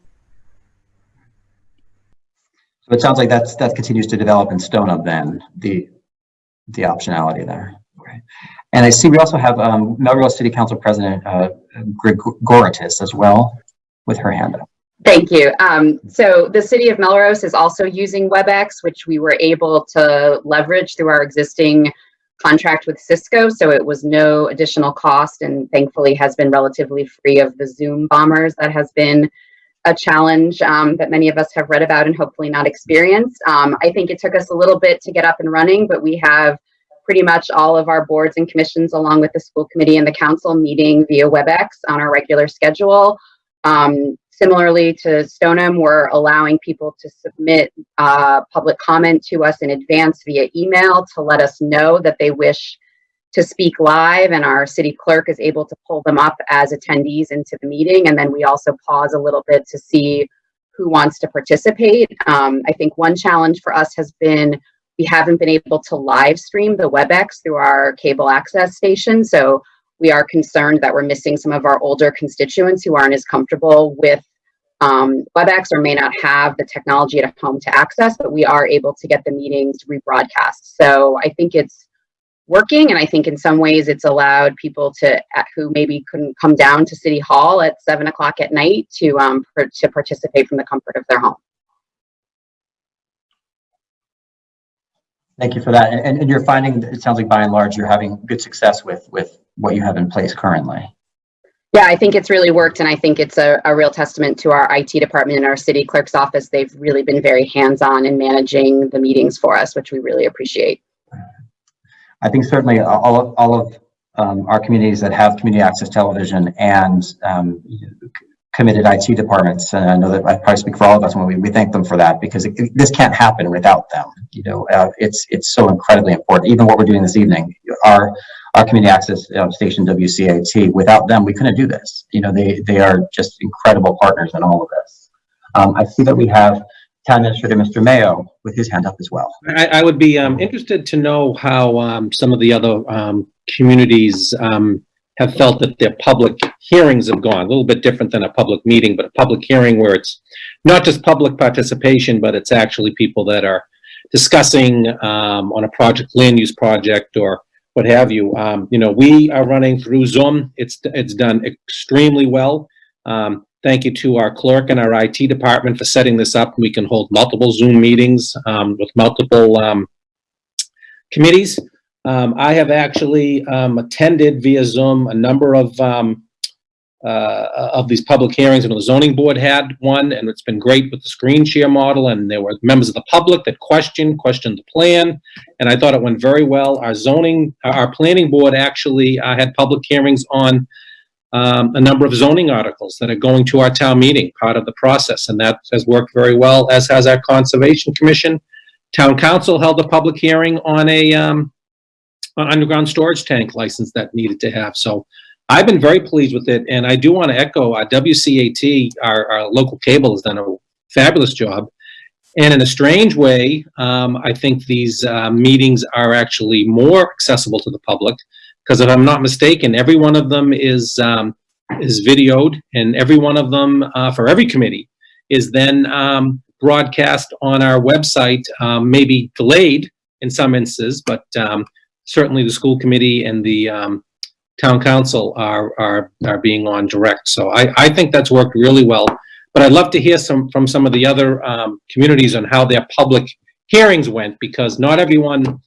So it sounds like that's, that continues to develop in Stoneham then, the, the optionality there. And I see we also have um, Melrose City Council President uh, Grigoraitis as well with her hand up. Thank you. Um, so the city of Melrose is also using WebEx, which we were able to leverage through our existing contract with Cisco. So it was no additional cost and thankfully has been relatively free of the Zoom bombers that has been a challenge um, that many of us have read about and hopefully not experienced. Um, I think it took us a little bit to get up and running, but we have pretty much all of our boards and commissions along with the school committee and the council meeting via WebEx on our regular schedule. Um, similarly to Stoneham, we're allowing people to submit uh, public comment to us in advance via email to let us know that they wish to speak live and our city clerk is able to pull them up as attendees into the meeting. And then we also pause a little bit to see who wants to participate. Um, I think one challenge for us has been we haven't been able to live stream the WebEx through our cable access station. So we are concerned that we're missing some of our older constituents who aren't as comfortable with um, WebEx or may not have the technology at home to access, but we are able to get the meetings rebroadcast. So I think it's working, and I think in some ways it's allowed people to who maybe couldn't come down to City Hall at seven o'clock at night to um, to participate from the comfort of their home. Thank you for that. And, and you're finding, it sounds like by and large, you're having good success with, with what you have in place currently. Yeah, I think it's really worked, and I think it's a, a real testament to our IT department and our city clerk's office. They've really been very hands-on in managing the meetings for us, which we really appreciate. I think certainly all of, all of um, our communities that have community access television and um, committed IT departments, and I know that I probably speak for all of us when we, we thank them for that because it, it, this can't happen without them. You know, uh, it's it's so incredibly important. Even what we're doing this evening, our our community access uh, station WCAT, without them, we couldn't do this. You know, they they are just incredible partners in all of this. Um, I see that we have Town Administrator Mr. Maio with his hand up as well. I, I would be um, interested to know how um, some of the other um, communities um, have felt that their public hearings have gone. A little bit different than a public meeting, but a public hearing where it's not just public participation, but it's actually people that are discussing um, on a project, land use project, or what have you. Um, you know, we are running through Zoom. It's it's done extremely well. Um, thank you to our clerk and our IT department for setting this up. We can hold multiple Zoom meetings um, with multiple um, committees. Um, I have actually um, attended via Zoom a number of um, uh, of these public hearings, and the zoning board had one, and it's been great with the screen share model. And there were members of the public that questioned questioned the plan, and I thought it went very well. Our zoning, our planning board actually uh, had public hearings on um, a number of zoning articles that are going to our town meeting, part of the process, and that has worked very well. As has our conservation commission. Town council held a public hearing on a um, underground storage tank license that needed to have. So I've been very pleased with it. And I do want to echo uh, WCAT, our, our local cable has done a fabulous job. And in a strange way, um, I think these uh, meetings are actually more accessible to the public because if I'm not mistaken, every one of them is um, is videoed and every one of them uh, for every committee is then um, broadcast on our website, um, maybe delayed in some instances, but um, certainly the school committee and the um, town council are, are, are being on direct. So I, I think that's worked really well. But I'd love to hear some from some of the other um, communities on how their public hearings went because not everyone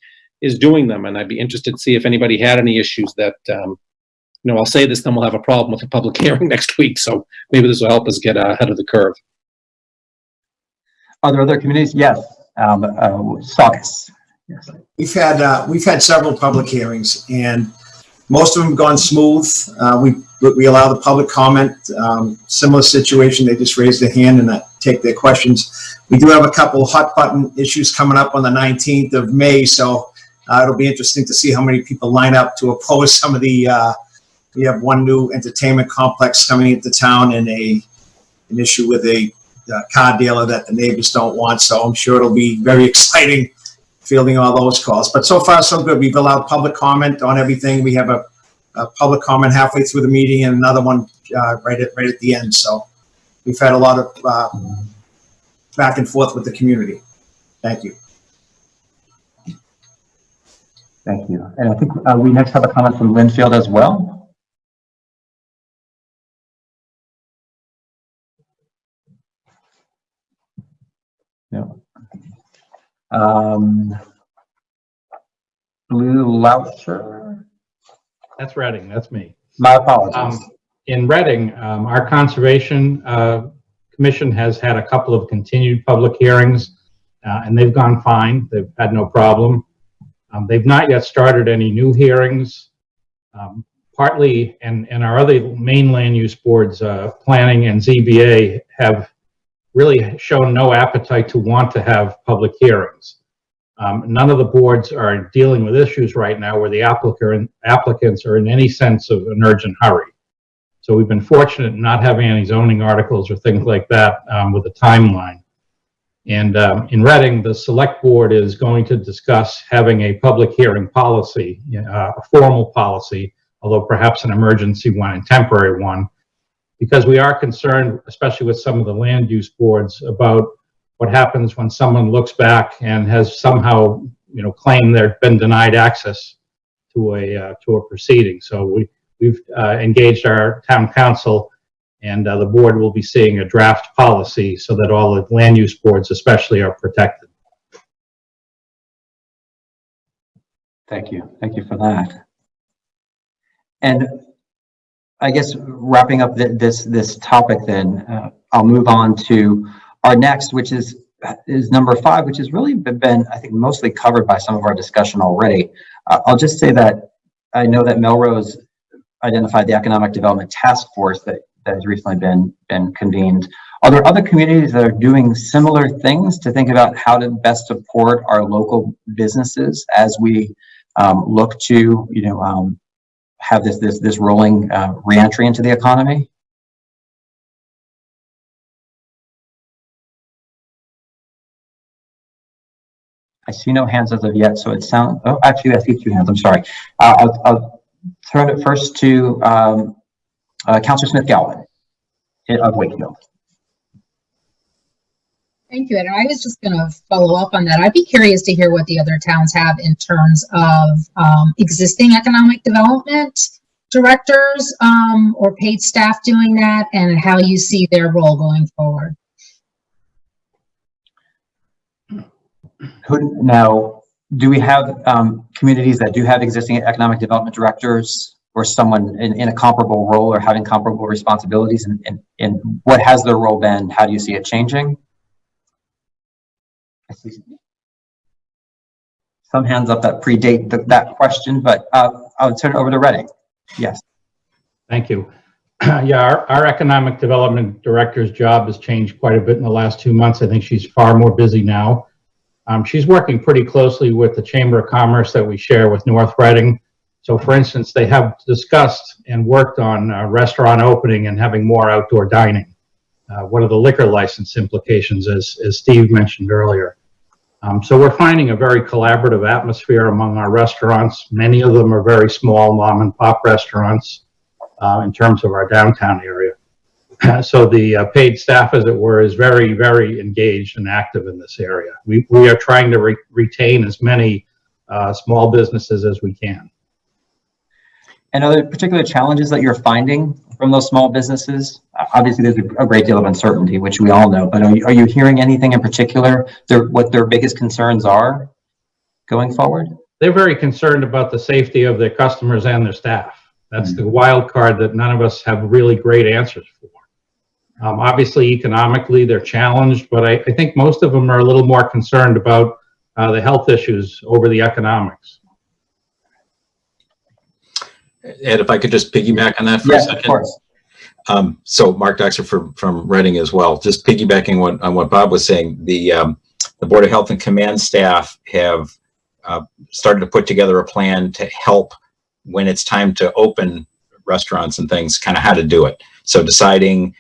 is doing them. And I'd be interested to see if anybody had any issues that, um, you know, I'll say this, then we'll have a problem with a public hearing next week. So maybe this will help us get ahead of the curve. Are there other communities? Yes. Um, uh, Saugus. Yes. We've had, uh, we've had several public hearings and most of them have gone smooth. Uh, we, we allow the public comment, um, similar situation, they just raise their hand and uh, take their questions. We do have a couple hot button issues coming up on the 19th of May, so uh, it'll be interesting to see how many people line up to oppose some of the, uh, we have one new entertainment complex coming into town and a, an issue with a uh, car dealer that the neighbors don't want, so I'm sure it'll be very exciting fielding all those calls. But so far, so good. We've allowed public comment on everything. We have a, a public comment halfway through the meeting and another one uh, right at right at the end. So we've had a lot of uh, back and forth with the community. Thank you. Thank you. And I think uh, we next have a comment from Lynnfield as well. No. Um, Blue Loucher, That's Reading, that's me. my apologies. Um, In Reading, um, our Conservation uh, Commission has had a couple of continued public hearings, uh, and they've gone fine. They've had no problem. Um, They've not yet started any new hearings. Um, Partly, and, and our other main land use boards, uh, planning and ZBA, have really shown no appetite to want to have public hearings. Um, None of the boards are dealing with issues right now where the applicant, applicants are in any sense of an urgent hurry. So we've been fortunate in not having any zoning articles or things like that um, with a timeline. And um, in Reading, the select board is going to discuss having a public hearing policy, uh, a formal policy, although perhaps an emergency one and temporary one, because we are concerned, especially with some of the land use boards, about what happens when someone looks back and has somehow, you know, claimed they've been denied access to a uh, to a proceeding. So we we've uh, engaged our town counsel, and uh, the board will be seeing a draft policy so that all the land use boards, especially, are protected. Thank you. Thank you for that. And I guess wrapping up th- this, this topic then, uh, I'll move on to our next, which is, is number five, which has really been, I think, mostly covered by some of our discussion already. Uh, I'll just say that I know that Melrose identified the Economic Development Task Force that, that has recently been, been convened. Are there other communities that are doing similar things to think about how to best support our local businesses as we um, look to, you know, um, have this this this rolling uh, reentry into the economy? I see no hands as of yet, so it sounds. Oh, actually, I see two hands. I'm sorry. Uh, I'll, I'll turn it first to um, uh, Councilor Smith Galvin of Wakefield. Thank you. And I was just going to follow up on that. I'd be curious to hear what the other towns have in terms of um, existing economic development directors um, or paid staff doing that and how you see their role going forward. Now, do we have um, communities that do have existing economic development directors or someone in, in a comparable role or having comparable responsibilities? And, and, and what has their role been? How do you see it changing? I see some hands up that predate that question, but uh, I'll turn it over to Reading. Yes. Thank you. Yeah, our, our economic development director's job has changed quite a bit in the last two months. I think she's far more busy now. Um, she's working pretty closely with the Chamber of Commerce that we share with North Reading. So for instance, they have discussed and worked on uh, restaurant opening and having more outdoor dining. Uh, what are the liquor license implications, as, as Steve mentioned earlier? Um, so we're finding a very collaborative atmosphere among our restaurants. Many of them are very small mom and pop restaurants uh, in terms of our downtown area. so the uh, paid staff, as it were, is very, very engaged and active in this area. We, we are trying to re retain as many uh, small businesses as we can. And other particular challenges that you're finding from those small businesses? Obviously, there's a great deal of uncertainty, which we all know, but are you, are you hearing anything in particular, their, what their biggest concerns are going forward? They're very concerned about the safety of their customers and their staff. That's the wild card that none of us have really great answers for. Um, obviously, economically, they're challenged, but I, I, think most of them are a little more concerned about uh, the health issues over the economics. Ed, if I could just piggyback on that for a second. of course. Um, so Mark Dockser from, from Reading as well, just piggybacking what, on what Bob was saying, the, um, the Board of Health and Command staff have, uh, started to put together a plan to help when it's time to open restaurants and things, kind of how to do it. So deciding,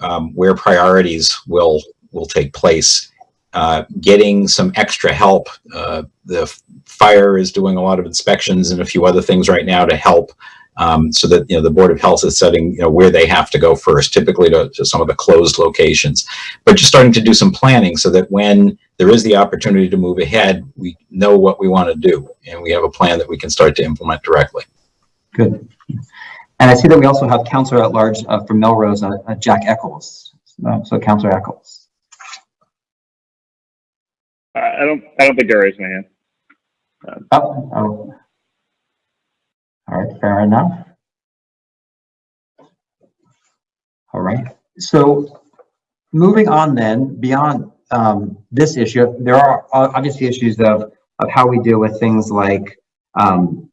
um, where priorities will, will take place. Uh, getting some extra help. Uh, the fire is doing a lot of inspections and a few other things right now to help um, so that you know the board of health is setting you know where they have to go first typically to, to some of the closed locations but just starting to do some planning so that when there is the opportunity to move ahead we know what we want to do and we have a plan that we can start to implement directly Good. And I see that we also have Councilor at Large uh, from Melrose, uh, uh, Jack Eccles. So, so Councilor Eccles. I don't, I don't think I raised my hand. Oh, oh. All right, fair enough. All right, so moving on then, beyond um, this issue, there are obviously issues of, of how we deal with things like um,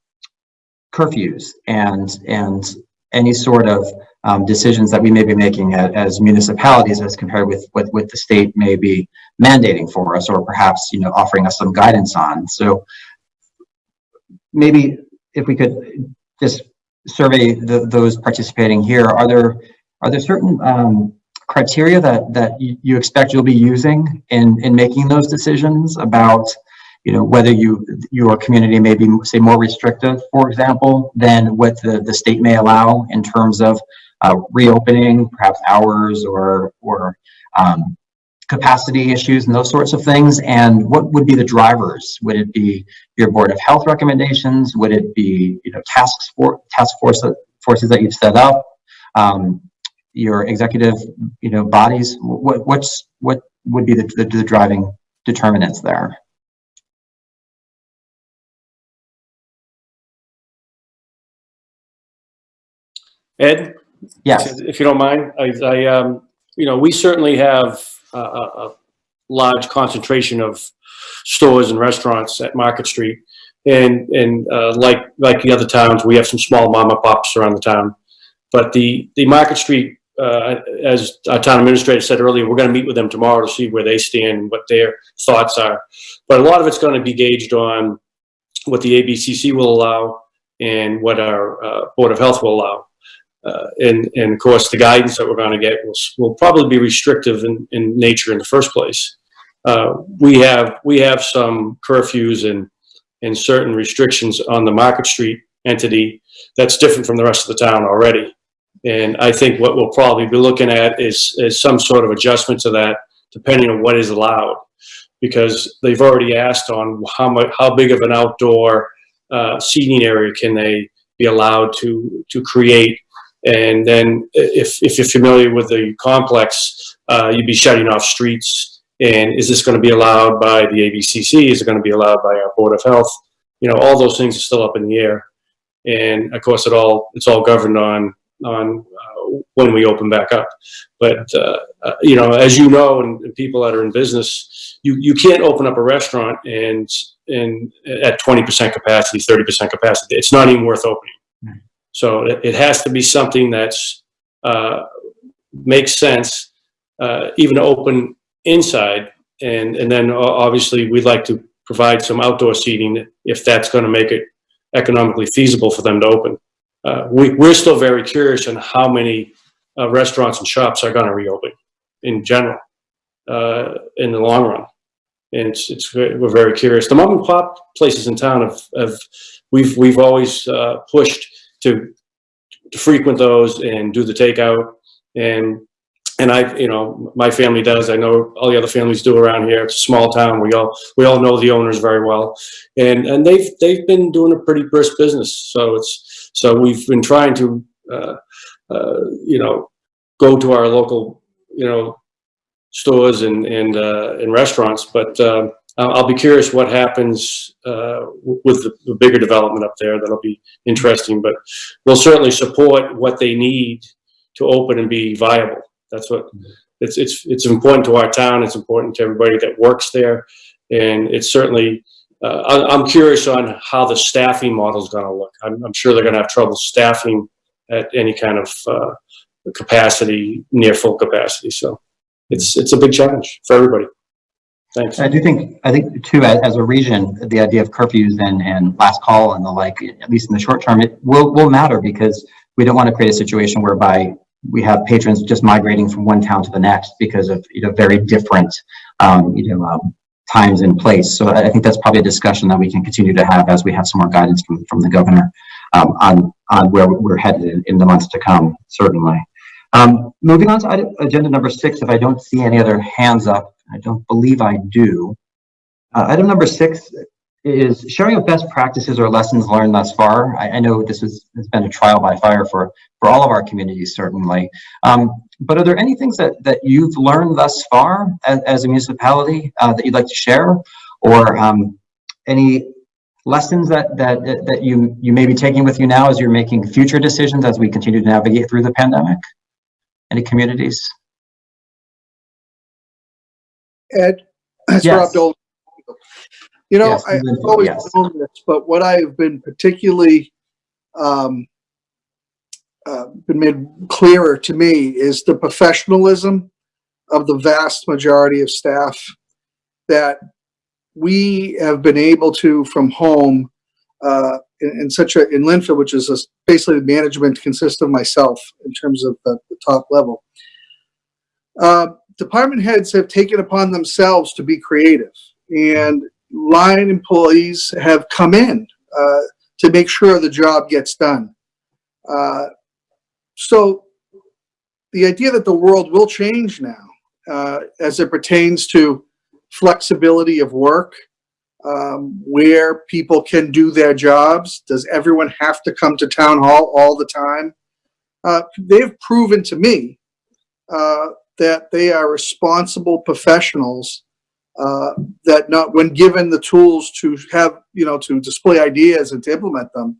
curfews and, and any sort of um, decisions that we may be making a- as municipalities as compared with what, the state may be mandating for us or perhaps, you know, offering us some guidance on. So maybe if we could just survey the, those participating here, are there, are there certain um, criteria that, that you you expect you'll be using in, in making those decisions about, you know, whether you, your community may be, say, more restrictive, for example, than what the, the state may allow in terms of uh, reopening, perhaps hours or, or um, capacity issues and those sorts of things? And what would be the drivers? Would it be your Board of Health recommendations? Would it be, you know, task force, task force, forces that you've set up? Um, your executive, you know, bodies? What, what's, what would be the, the, the driving determinants there? Ed? Yes. If you don't mind, I, I, um, you know, we certainly have a, a, a large concentration of stores and restaurants at Market Street. And, and, uh, like, like the other towns, we have some small mom and pops around the town. But the, the Market Street, uh, as our town administrator said earlier, we're gonna meet with them tomorrow to see where they stand and what their thoughts are. But a lot of it's gonna be gauged on what the ABCC will allow and what our, uh, Board of Health will allow. Uh, and, and of course, the guidance that we're going to get will, will probably be restrictive in, in nature in the first place. Uh, we have, we have some curfews and, and certain restrictions on the Market Street entity that's different from the rest of the town already. And I think what we'll probably be looking at is, is some sort of adjustment to that, depending on what is allowed. Because they've already asked on how much, how big of an outdoor, uh, seating area can they be allowed to, to create and then if, if you're familiar with the complex, uh, you'd be shutting off streets. And is this going to be allowed by the ABCC? Is it going to be allowed by our Board of Health? You know, all those things are still up in the air. And of course, it all, it's all governed on, on uh, when we open back up. But, uh, uh, you know, as you know, and, and people that are in business, you, you can't open up a restaurant and, and at 20% capacity, 30% capacity. It's not even worth opening. So it, it has to be something that's, uh, makes sense, uh, even open inside. And, and then obviously we'd like to provide some outdoor seating if that's going to make it economically feasible for them to open. Uh, we, we're still very curious on how many uh, restaurants and shops are going to reopen in general, uh, in the long run. And it's, it's, we're very curious. The mom and pop places in town have, have, we've, we've always, uh, pushed to, to frequent those and do the takeout. And, and I, you know, my family does, I know all the other families do around here. It's a small town. We all, we all know the owners very well. And, and they've, they've been doing a pretty brisk business. So it's, so we've been trying to, uh, uh, you know, go to our local, you know, stores and, and, uh, and restaurants. But, um, I'll, I'll be curious what happens, uh, with the, the bigger development up there. That'll be interesting, but we'll certainly support what they need to open and be viable. That's what, it's, it's, it's important to our town. It's important to everybody that works there. And it's certainly, uh, I, I'm curious on how the staffing model is going to look. I'm, I'm sure they're going to have trouble staffing at any kind of uh, capacity near full capacity. So it's it's a big challenge for everybody. Thanks. I do think, I think too, as, a region, the idea of curfews and, and last call and the like, at least in the short term, it will, will matter because we don't want to create a situation whereby we have patrons just migrating from one town to the next because of, you know, very different, um, you know, um, times and place. So I think that's probably a discussion that we can continue to have as we have some more guidance from, from the governor, um, on, on where we're headed in, in the months to come, certainly. Um, moving on to agenda number six, if I don't see any other hands up, I don't believe I do. Uh, item number six is sharing of best practices or lessons learned thus far. I, I know this is, has been a trial by fire for, for all of our communities, certainly. Um, but are there any things that, that you've learned thus far as, as a municipality uh, that you'd like to share? Or um, any lessons that, that, that you, you may be taking with you now as you're making future decisions as we continue to navigate through the pandemic? Any communities? Ed, Yes. Rob. You know, Yes, I- I've always yes. known this, but what I have been particularly um, uh, been made clearer to me is the professionalism of the vast majority of staff that we have been able to from home uh, in, in such a in Lynnfield, which is a, basically the management consists of myself in terms of the, the top level. Uh, department heads have taken upon themselves to be creative, and line employees have come in uh, to make sure the job gets done. Uh, so the idea that the world will change now uh, as it pertains to flexibility of work, um, where people can do their jobs. Does everyone have to come to town hall all the time? Uh, they've proven to me uh, that they are responsible professionals uh, that not when given the tools to have you know to display ideas and to implement them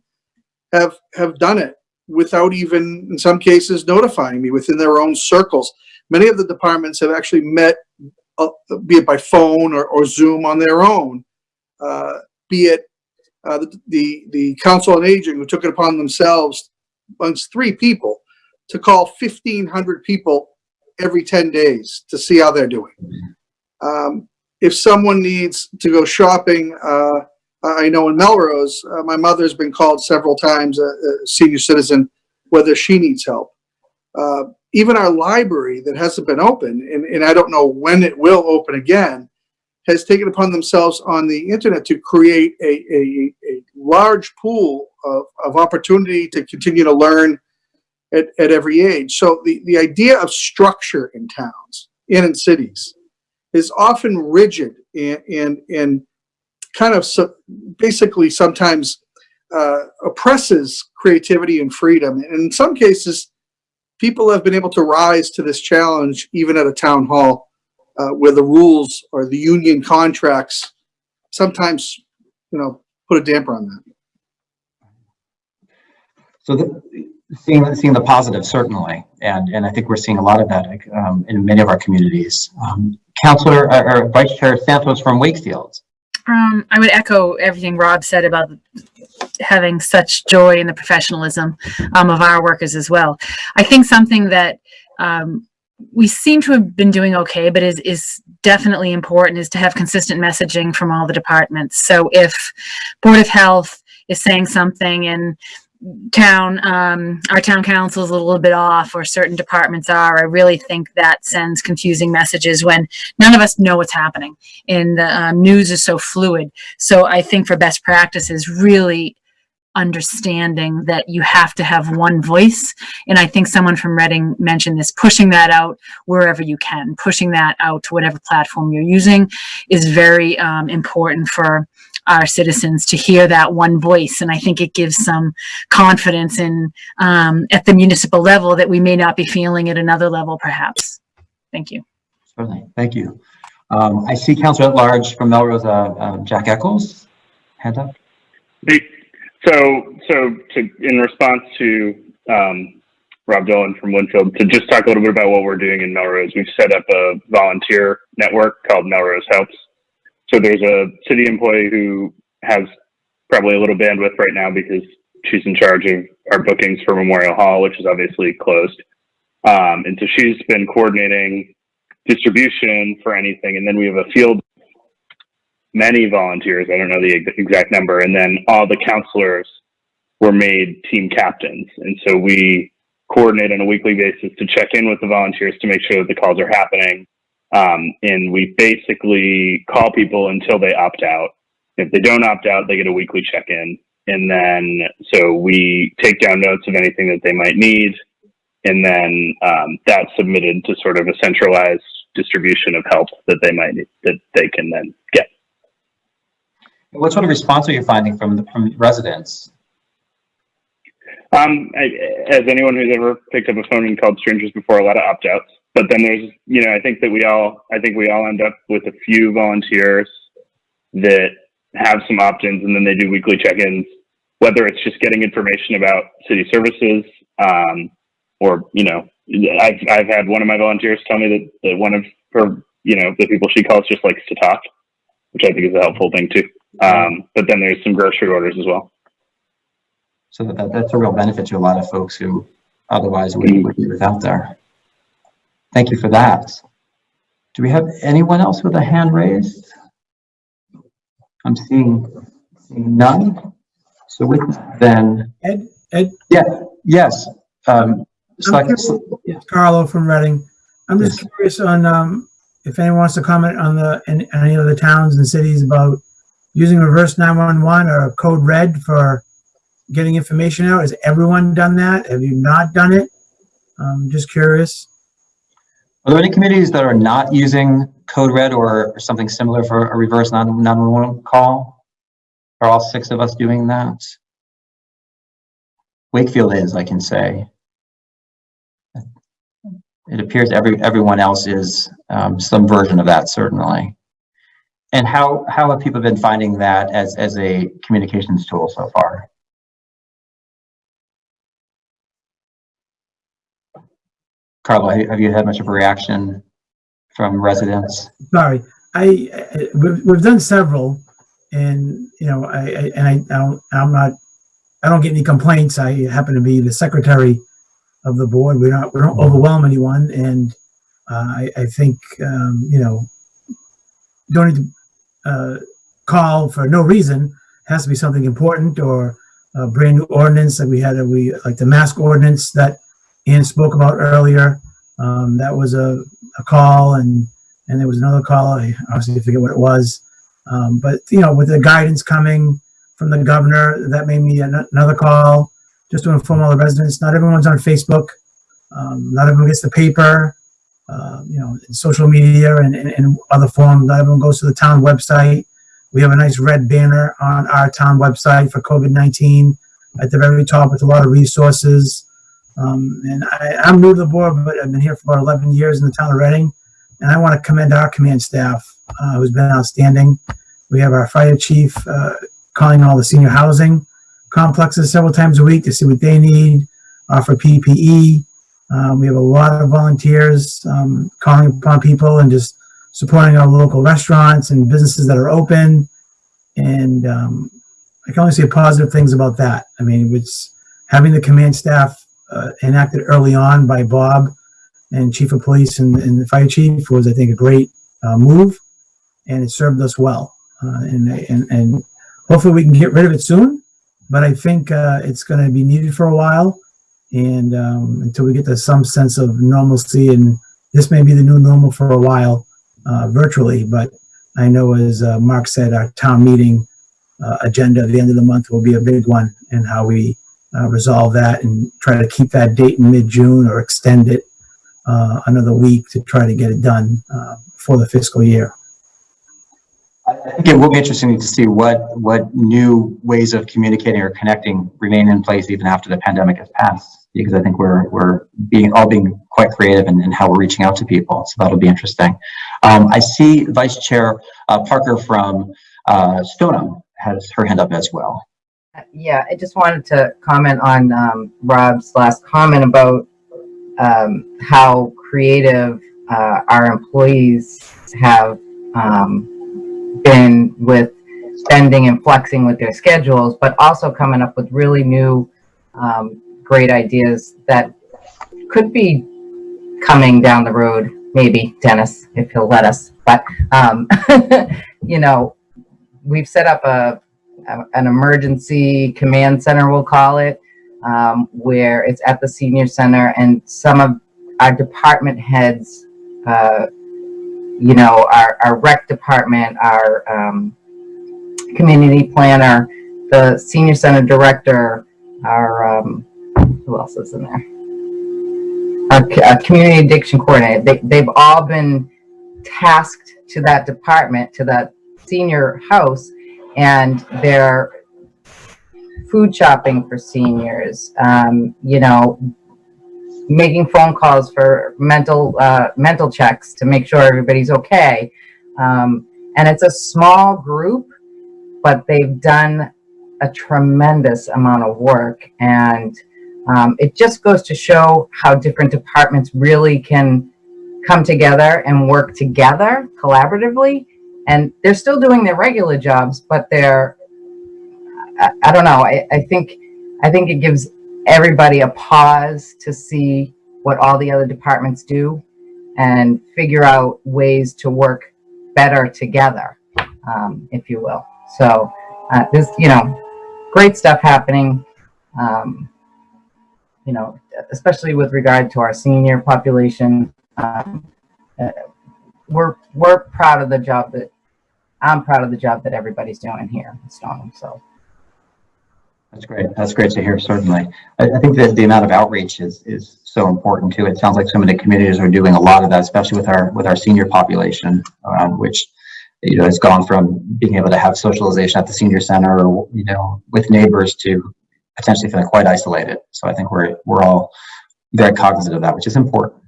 have have done it without even in some cases notifying me within their own circles. Many of the departments have actually met uh, be it by phone or, or zoom on their own. Uh, be it uh, the, the the council on aging who took it upon themselves amongst three people to call 1500 people every 10 days to see how they're doing um, if someone needs to go shopping, uh, I know in Melrose, uh, my mother's been called several times, a, a senior citizen, whether she needs help. Uh, even our library that hasn't been open, and, and I don't know when it will open again, has taken upon themselves on the internet to create a, a, a large pool of, of opportunity to continue to learn at, at every age. So the, the idea of structure in towns and in cities is often rigid and and, and kind of so, basically sometimes uh, oppresses creativity and freedom. And in some cases, people have been able to rise to this challenge even at a town hall uh, where the rules or the union contracts sometimes, you know, put a damper on that. So the, seeing, seeing the positive, certainly, and, and I think we're seeing a lot of that um, in many of our communities. Um, Councillor, or or Vice Chair Santos from Wakefield. Um, I would echo everything Rob said about having such joy in the professionalism um, of our workers as well. I think something that um, we seem to have been doing okay, but is is definitely important is to have consistent messaging from all the departments. So if Board of Health is saying something and town um our town council is a little bit off or certain departments are. I really think that sends confusing messages when none of us know what's happening and the um, news is so fluid. So i think for best practices really understanding that you have to have one voice. And i think someone from reading mentioned this pushing that out wherever you can pushing that out to whatever platform you're using is very um, important for our citizens to hear that one voice. And I think it gives some confidence in um, at the municipal level that we may not be feeling at another level, perhaps. Thank you. Certainly, thank you. Um, I see Councillor at Large from Melrose, uh, uh, Jack Eccles, hand up. Hey, So, so to, in response to um, Rob Dolan from Lynnfield, to just talk a little bit about what we're doing in Melrose, we've set up a volunteer network called Melrose Helps. So there's a city employee who has probably a little bandwidth right now because she's in charge of our bookings for Memorial Hall, which is obviously closed. Um, and so she's been coordinating distribution for anything. And then we have a field, many volunteers. I don't know the exact number. And then all the councilors were made team captains. And so we coordinate on a weekly basis to check in with the volunteers to make sure that the calls are happening. Um, and we basically call people until they opt out. If they don't opt out, they get a weekly check in. And then, so we take down notes of anything that they might need. And then um, that's submitted to sort of a centralized distribution of help that they might need, that they can then get. What sort of response are you finding from the, from residents? Um, I, as anyone who's ever picked up a phone and called strangers before, a lot of opt outs. But then there's, you know, I think that we all, I think we all end up with a few volunteers that have some opt-ins, and then they do weekly check-ins. Whether it's just getting information about city services, um, or you know, I've I've had one of my volunteers tell me that, that one of her, you know, the people she calls just likes to talk, which I think is a helpful thing too. Um, but then there's some grocery orders as well. So that, that's a real benefit to a lot of folks who otherwise would, would be without there. Thank you for that. Do we have anyone else with a hand raised? I'm seeing, seeing none. So with then, Ed, Ed, yeah, yes. Um, curious- it's Carlo from Reading. I'm just curious on, um, if anyone wants to comment on the, any, any of the towns and cities about using reverse 911 or code red for getting information out. Has everyone done that? Have you not done it? I'm just curious. Are there any communities that are not using code red or something similar for a reverse 911 call? Are all six of us doing that? Wakefield is, I can say. It appears every, everyone else is um, some version of that, certainly. And how, how have people been finding that as, as a communications tool so far? Carla, have you had much of a reaction from residents? Sorry, I, I- we've, we've done several and, you know, I, I, and I, I don't, I'm not, I don't get any complaints. I happen to be the secretary of the board. We're not, we don't overwhelm anyone and, uh, I, I think, um, you know, don't need to, uh, call for no reason. Has to be something important or a brand new ordinance that we had, a- we, like the mask ordinance that Ann spoke about earlier. Um, that was a, a call and, and there was another call. I honestly forget what it was. Um, but you know, with the guidance coming from the governor, that made me an- another call just to inform all the residents. Not everyone's on Facebook. Um, not everyone gets the paper. Uh, you know, social media and, and, and other forms. Not everyone goes to the town website. We have a nice red banner on our town website for COVID-19 at the very top with a lot of resources. Um, and I, I'm new to the board, but I've been here for about 11 years in the town of Reading. And I want to commend our command staff, uh, who's been outstanding. We have our fire chief, uh, calling all the senior housing complexes several times a week to see what they need, offer PPE. Um, we have a lot of volunteers, um, calling upon people and just supporting our local restaurants and businesses that are open. And, um, I can only say positive things about that. I mean, it's having the command staff, uh, enacted early on by Bob and chief of police and, and the fire chief was, I think, a great, uh, move. And it served us well. Uh, and, and, and hopefully we can get rid of it soon. But I think, uh, it's gonna be needed for a while. And, um, until we get to some sense of normalcy and this may be the new normal for a while, uh, virtually. But I know as, Mark said, our town meeting, agenda at the end of the month will be a big one and how we, uh, resolve that and try to keep that date in mid-June or extend it uh, another week to try to get it done uh, for the fiscal year. I think it will be interesting to see what, what new ways of communicating or connecting remain in place even after the pandemic has passed. Because I think we're, we're being, all being quite creative in, in how we're reaching out to people. So that'll be interesting. Um, I see Vice Chair uh, Parker from uh, Stoneham has her hand up as well. Yeah, I just wanted to comment on um, Rob's last comment about um, how creative uh, our employees have um, been with spending and flexing with their schedules, but also coming up with really new, um, great ideas that could be coming down the road, maybe Dennis, if he'll let us. But, um, you know, we've set up a, a- an emergency command center, we'll call it, um, where it's at the senior center and some of our department heads, uh, you know, our, our rec department, our, um, community planner, the senior center director, our, um, who else is in there? Our, uh, community addiction coordinator, they, they've all been tasked to that department, to that senior house, and they're food shopping for seniors, um, you know, making phone calls for mental, uh, mental checks to make sure everybody's okay. Um, and it's a small group, but they've done a tremendous amount of work. And um, it just goes to show how different departments really can come together and work together collaboratively. And they're still doing their regular jobs, but they're, I, I don't know, I, I think, I think it gives everybody a pause to see what all the other departments do and figure out ways to work better together, um, if you will. So uh, there's, you know, great stuff happening, um, you know, especially with regard to our senior population. Um, uh, we're we're proud of the job that I'm proud of the job that everybody's doing here in Stoneham. So That's great. That's great to hear, certainly. I, I think that the amount of outreach is, is so important too. It sounds like so many communities are doing a lot of that, especially with our, with our senior population, um, which, you know, has gone from being able to have socialization at the senior center or, you know, with neighbors to potentially feeling quite isolated. So I think we're, we're all very cognizant of that, which is important.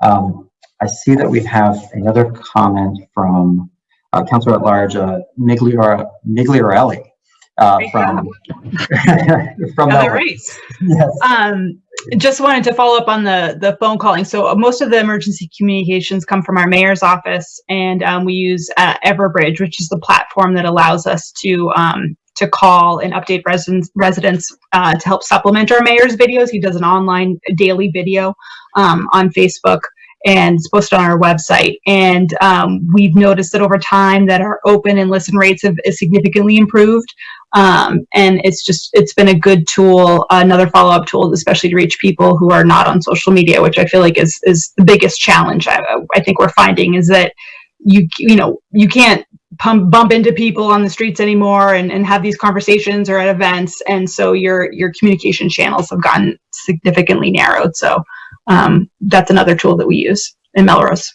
Um, I see that we have another comment from uh, Councilor at Large, uh, Migliore, Migliorelli, uh, from, from Another Melbourne. race. Yes. Um, just wanted to follow up on the the phone calling. So uh, most of the emergency communications come from our mayor's office, and um, we use uh, Everbridge, which is the platform that allows us to um, to call and update residents residents uh, to help supplement our mayor's videos. He does an online daily video um, on Facebook and it's posted on our website. And um, we've noticed that over time that our open and listen rates have significantly improved. Um, and it's just, it's been a good tool, another follow-up tool, especially to reach people who are not on social media, which I feel like is, is the biggest challenge I, I think we're finding is that you, you know, you can't pump, bump into people on the streets anymore and, and have these conversations or at events. And so your, your communication channels have gotten significantly narrowed. So um, that's another tool that we use in Melrose.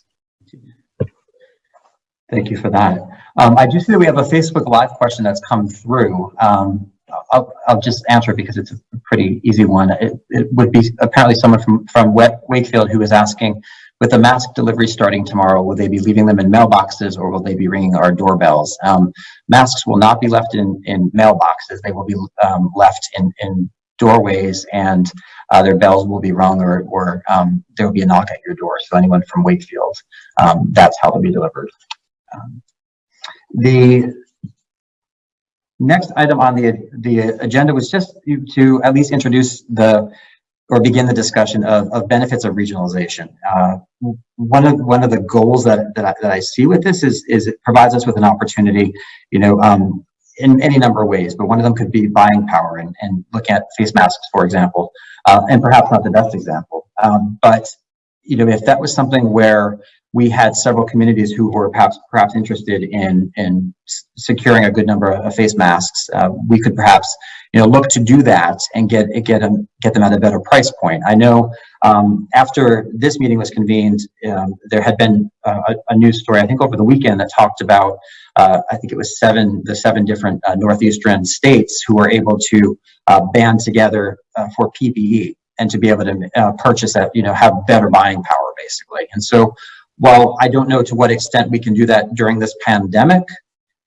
Thank you for that. Um, I do see that we have a Facebook Live question that's come through. Um, I'll, I'll just answer it because it's a pretty easy one. It, it would be apparently someone from, from Wa- Wakefield who is asking, with the mask delivery starting tomorrow, will they be leaving them in mailboxes or will they be ringing our doorbells? Um, masks will not be left in, in mailboxes. They will be um, left in, in doorways and uh, their bells will be rung or, or um, there will be a knock at your door. So anyone from Wakefield, um, that's how they'll be delivered. Um, the next item on the, the agenda was just to- at least introduce the, or begin the discussion of, of benefits of regionalization. Uh, one of, one of the goals that, that I, that I see with this is, is it provides us with an opportunity, you know, um, in any number of ways, but one of them could be buying power and, and looking at face masks, for example, uh, and perhaps not the best example. Um, but, you know, if that was something where we had several communities who were perhaps perhaps interested in in securing a good number of face masks, uh, we could perhaps you know look to do that and get get them get them at a better price point. I know um, after this meeting was convened, um, there had been a, a news story I think over the weekend that talked about uh, I think it was seven the seven different uh, northeastern states who were able to uh, band together uh, for PPE and to be able to uh, purchase that you know have better buying power basically. And so while I don't know to what extent we can do that during this pandemic,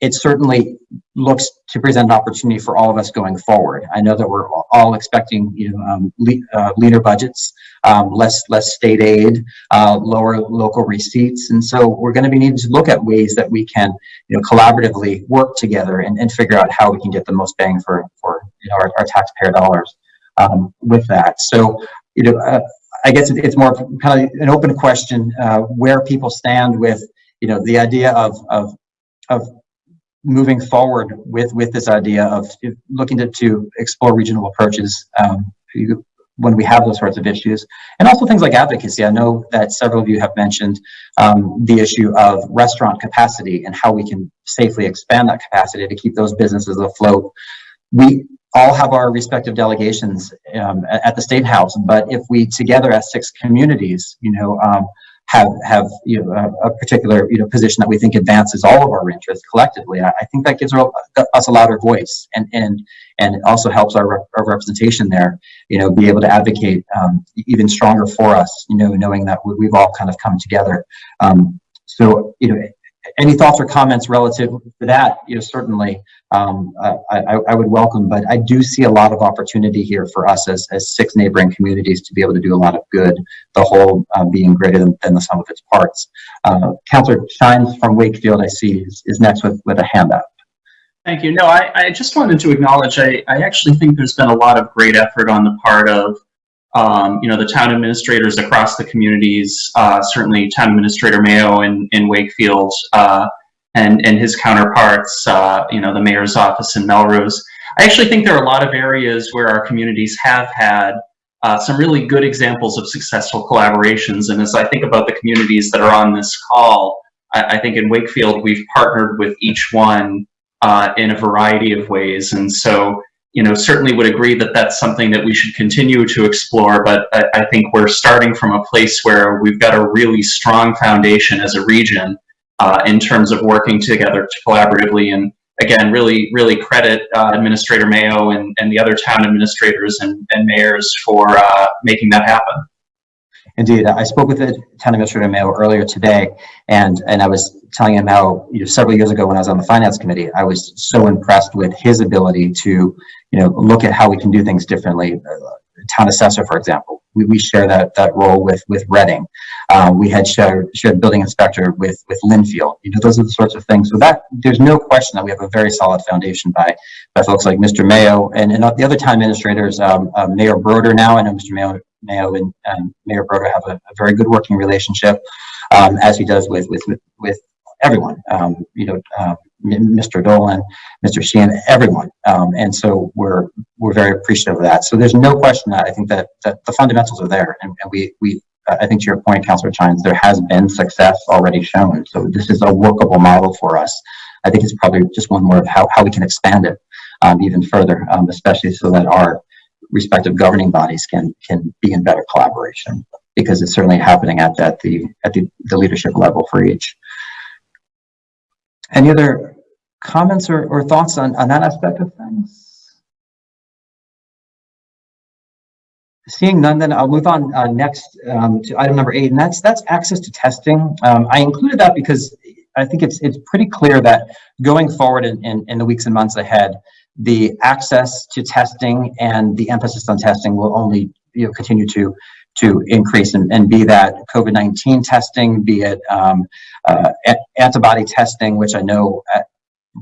it certainly looks to present an opportunity for all of us going forward. I know that we're all expecting, you know, um, le uh, leaner budgets, um, less less state aid, uh, lower local receipts, and so we're going to be needing to look at ways that we can, you know, collaboratively work together and, and figure out how we can get the most bang for for you know our, our taxpayer dollars um, with that. So, you know, uh, I guess it's more kind of an open question uh, where people stand with, you know, the idea of of of moving forward with with this idea of looking to, to explore regional approaches um, when we have those sorts of issues. And also things like advocacy. I know that several of you have mentioned um, the issue of restaurant capacity and how we can safely expand that capacity to keep those businesses afloat. We all have our respective delegations um, at, the state house but if we together as six communities you know um, have have you know a, a, particular you know position that we think advances all of our interests collectively. I, I think that gives us a louder voice, and and and it also helps our, our representation there. You know, be able to advocate um, even stronger for us. You know, knowing that we, have all kind of come together. Um, so you know, any thoughts or comments relative to that? You know, certainly um, I, I, would welcome, but I do see a lot of opportunity here for us as, as six neighboring communities to be able to do a lot of good, the whole uh, being greater than, than, the sum of its parts. Uh, Councillor Chines from Wakefield, I see, is, is next with, with a hand up. Thank you. No, I, I just wanted to acknowledge, I, I actually think there's been a lot of great effort on the part of um, you know, the town administrators across the communities, uh, certainly town administrator Maio in, in Wakefield, uh, and, and his counterparts, uh, you know, the mayor's office in Melrose. I actually think there are a lot of areas where our communities have had uh, some really good examples of successful collaborations. And as I think about the communities that are on this call, I, I think in Wakefield, we've partnered with each one uh, in a variety of ways. And so, you know, certainly would agree that that's something that we should continue to explore, but I, I think we're starting from a place where we've got a really strong foundation as a region uh, in terms of working together collaboratively. And again, really, really credit uh, Administrator Maio and, and the other town administrators and, and mayors for uh, making that happen. Indeed, I spoke with the town administrator Maio earlier today, and and I was telling him how you know several years ago when I was on the finance committee, I was so impressed with his ability to you know look at how we can do things differently. Town assessor, for example, we, we share that that role with with Reading. Um, we had shared shared building inspector with with Lynnfield. You know, those are the sorts of things. So that there's no question that we have a very solid foundation by by folks like Mr. Maio and and the other town administrators, um, uh, Mayor Brodeur now. I know Mr. Maio Maio and um, Mayor Brodeur have a, a, very good working relationship, um, as he does with with with, everyone. Um, you know, uh, Mr. Dolan, Mr. Sheehan, everyone. Um, and so we're we're very appreciative of that. So there's no question that I think that, that the fundamentals are there, and, and we we I think to your point, Councillor Chines, there has been success already shown. So this is a workable model for us. I think it's probably just one more of how, how we can expand it um, even further, um, especially so that our respective governing bodies can can be in better collaboration because it's certainly happening at, at the at the, the leadership level for each. Any other comments or, or thoughts on, on that aspect of things? Seeing none, then I'll move on uh, next um, to item number eight, and that's that's access to testing. Um, I included that because I think it's it's pretty clear that going forward in, in, in the weeks and months ahead, the access to testing and the emphasis on testing will only you know continue to to increase and, and be that COVID-19 testing, be it um, uh, antibody testing, which I know at,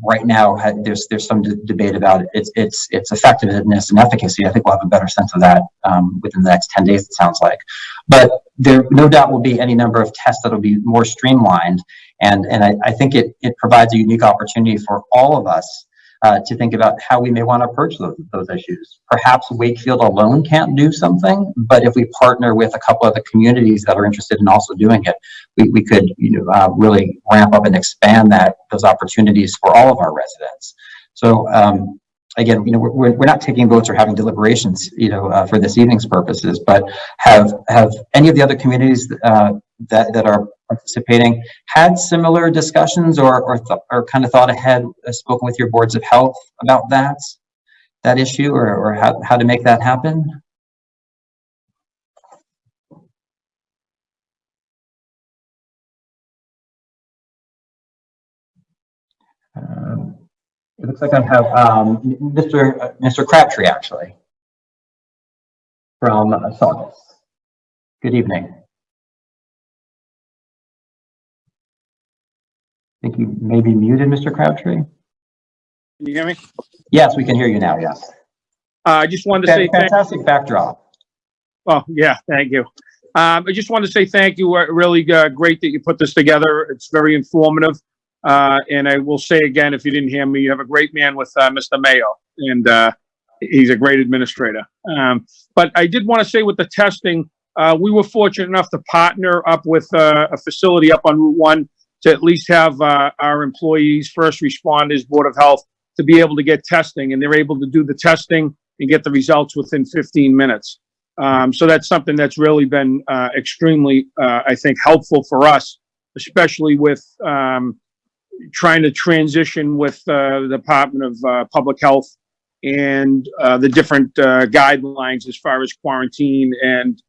right now there's there's some debate about its its its effectiveness and efficacy. I think we'll have a better sense of that um, within the next 10 days, it sounds like. But there no doubt will be any number of tests that will be more streamlined. And, and I, I think it, it provides a unique opportunity for all of us uh, to think about how we may want to approach those, those issues. Perhaps Wakefield alone can't do something, but if we partner with a couple of the communities that are interested in also doing it, we, we could you know, uh, really ramp up and expand that those opportunities for all of our residents. So um, again, you know, we're, we're not taking votes or having deliberations, you know, uh, for this evening's purposes, but have have any of the other communities uh, that, that are participating had similar discussions or, or, or kind of thought ahead, uh, spoken with your boards of health about that, that issue or, or how, how to make that happen? Uh, It looks like I have um, Mr. uh, Mr. Crabtree, actually, from uh, Saugus. Good evening. I think you may be muted, Mr. Crabtree. Can you hear me? Yes, we can hear you now, yes. Uh, I just wanted to say thank, Fantastic backdrop. oh, yeah, thank you. Um, I just wanted to say thank you. Uh, Really uh, great that you put this together. It's very informative. Uh, and I will say again, if you didn't hear me, you have a great man with uh, Mr. Maio, and uh, he's a great administrator. Um, but I did want to say with the testing, uh, we were fortunate enough to partner up with uh, a facility up on Route One to at least have uh, our employees, first responders, Board of Health, to be able to get testing, and they're able to do the testing and get the results within 15 minutes. Um, so that's something that's really been uh, extremely, uh, I think, helpful for us, especially with um, trying to transition with uh, the Department of uh, Public Health and uh, the different uh, guidelines as far as quarantine and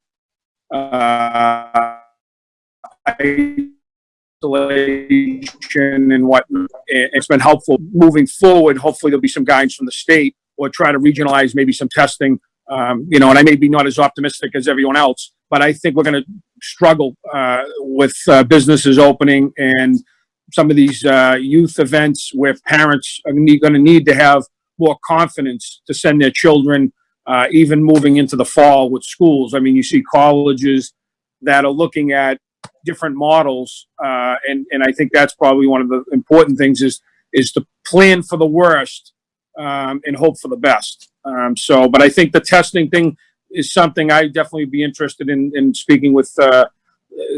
isolation and what. It's been helpful moving forward. Hopefully, there'll be some guidance from the state or try to regionalize maybe some testing. Um, you know, and I may be not as optimistic as everyone else, but I think we're going to struggle uh, with uh, businesses opening and some of these uh, youth events where parents are going to need to have more confidence to send their children, uh, even moving into the fall with schools. I mean, you see colleges that are looking at different models, uh, and and I think that's probably one of the important things is is to plan for the worst um, and hope for the best. Um, so, but I think the testing thing is something I definitely be interested in in speaking with uh,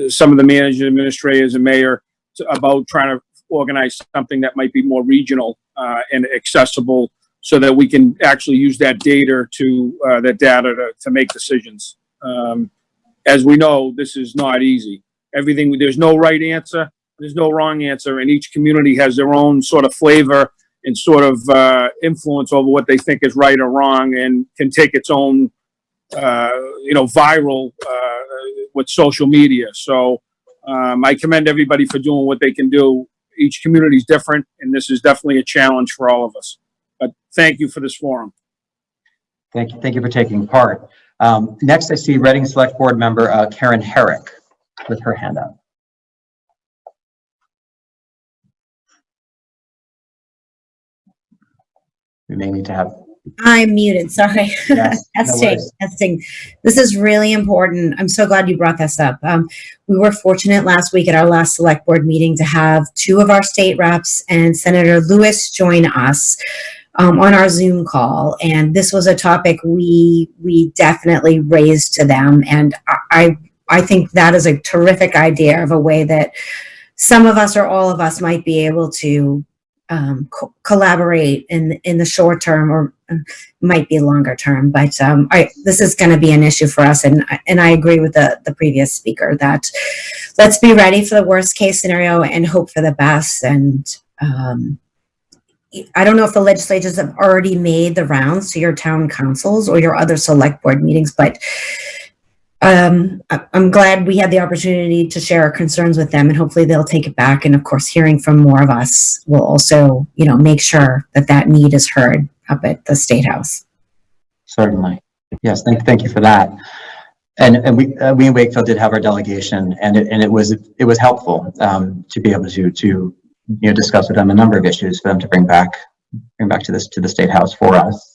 some of the managers, administrators, and mayor about trying to organize something that might be more regional uh, and accessible, so that we can actually use that data to uh, that data to, to make decisions. Um, as we know, this is not easy. Everything there's no right answer, there's no wrong answer, and each community has their own sort of flavor and sort of uh, influence over what they think is right or wrong, and can take its own, uh, you know, viral uh, with social media. So um, I commend everybody for doing what they can do. Each community is different, and this is definitely a challenge for all of us. But thank you for this forum. Thank you, thank you for taking part. Um, next, I see Reading Select Board Member uh, Karen Herrick with her hand up. We may need to have, I'm muted, sorry. Yes, Testing, worries. testing. This is really important. I'm so glad you brought this up. Um, we were fortunate last week at our last select board meeting to have two of our state reps and Senator Lewis join us um, on our Zoom call. And this was a topic we, we definitely raised to them. And I, I I think that is a terrific idea of a way that some of us or all of us might be able to um, co- collaborate in in the short term or uh, might be longer term. But um, I, this is going to be an issue for us, and I- and I agree with the the previous speaker that let's be ready for the worst case scenario and hope for the best. And um, I don't know if the legislatures have already made the rounds to your town councils or your other select board meetings, but um, I'm glad we had the opportunity to share our concerns with them and hopefully they'll take it back. And of course, hearing from more of us will also, you know, make sure that that need is heard up at the State House. certainly. Yes, thank, thank you for that. And, and we, uh, we in Wakefield did have our delegation and it, and it was, it was helpful, um, to be able to, to, you know, discuss with them a number of issues for them to bring back, bring back to this, to the State House for us.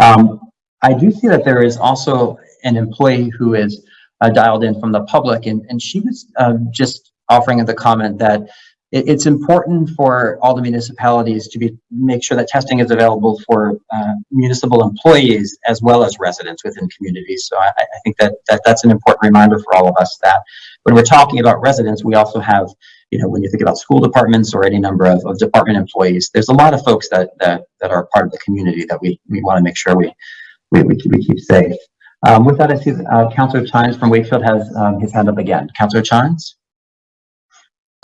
Um, I do see that there is also an employee who is uh, dialed in from the public, and, and she was um, just offering the comment that it, it's important for all the municipalities to be make sure that testing is available for uh, municipal employees as well as residents within communities. So I, I think that, that that's an important reminder for all of us that when we're talking about residents, we also have, you know, when you think about school departments or any number of, of department employees, there's a lot of folks that that that are part of the community that we we want to make sure we we, we, keep, we keep safe. Um, with that, I see uh, Councillor Chines from Wakefield has um, his hand up again. Councillor Chines?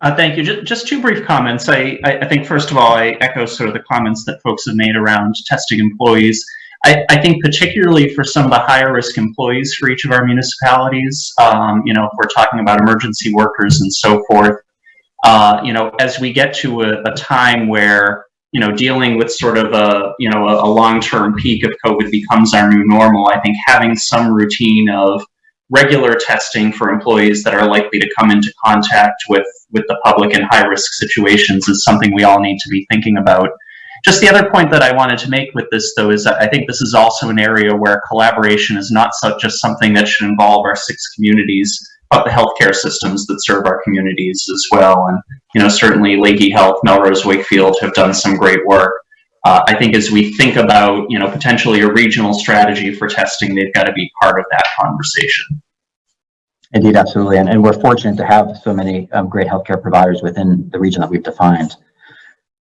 Uh, thank you. Just, just two brief comments. I, I, think first of all, I echo sort of the comments that folks have made around testing employees. I, I think particularly for some of the higher risk employees for each of our municipalities, um, you know, if we're talking about emergency workers and so forth, uh, you know, as we get to a, a time where you know, dealing with sort of a, you know, a, a long-term peak of COVID becomes our new normal, I think having some routine of regular testing for employees that are likely to come into contact with, with the public in high-risk situations is something we all need to be thinking about. Just the other point that I wanted to make with this, though, is that I think this is also an area where collaboration is not just something that should involve our six communities, but the healthcare systems that serve our communities as well. And, you know, certainly Lahey Health, Melrose Wakefield have done some great work. Uh, I think as we think about, you know, potentially a regional strategy for testing, they've got to be part of that conversation. Indeed, absolutely. And, and we're fortunate to have so many um, great healthcare providers within the region that we've defined.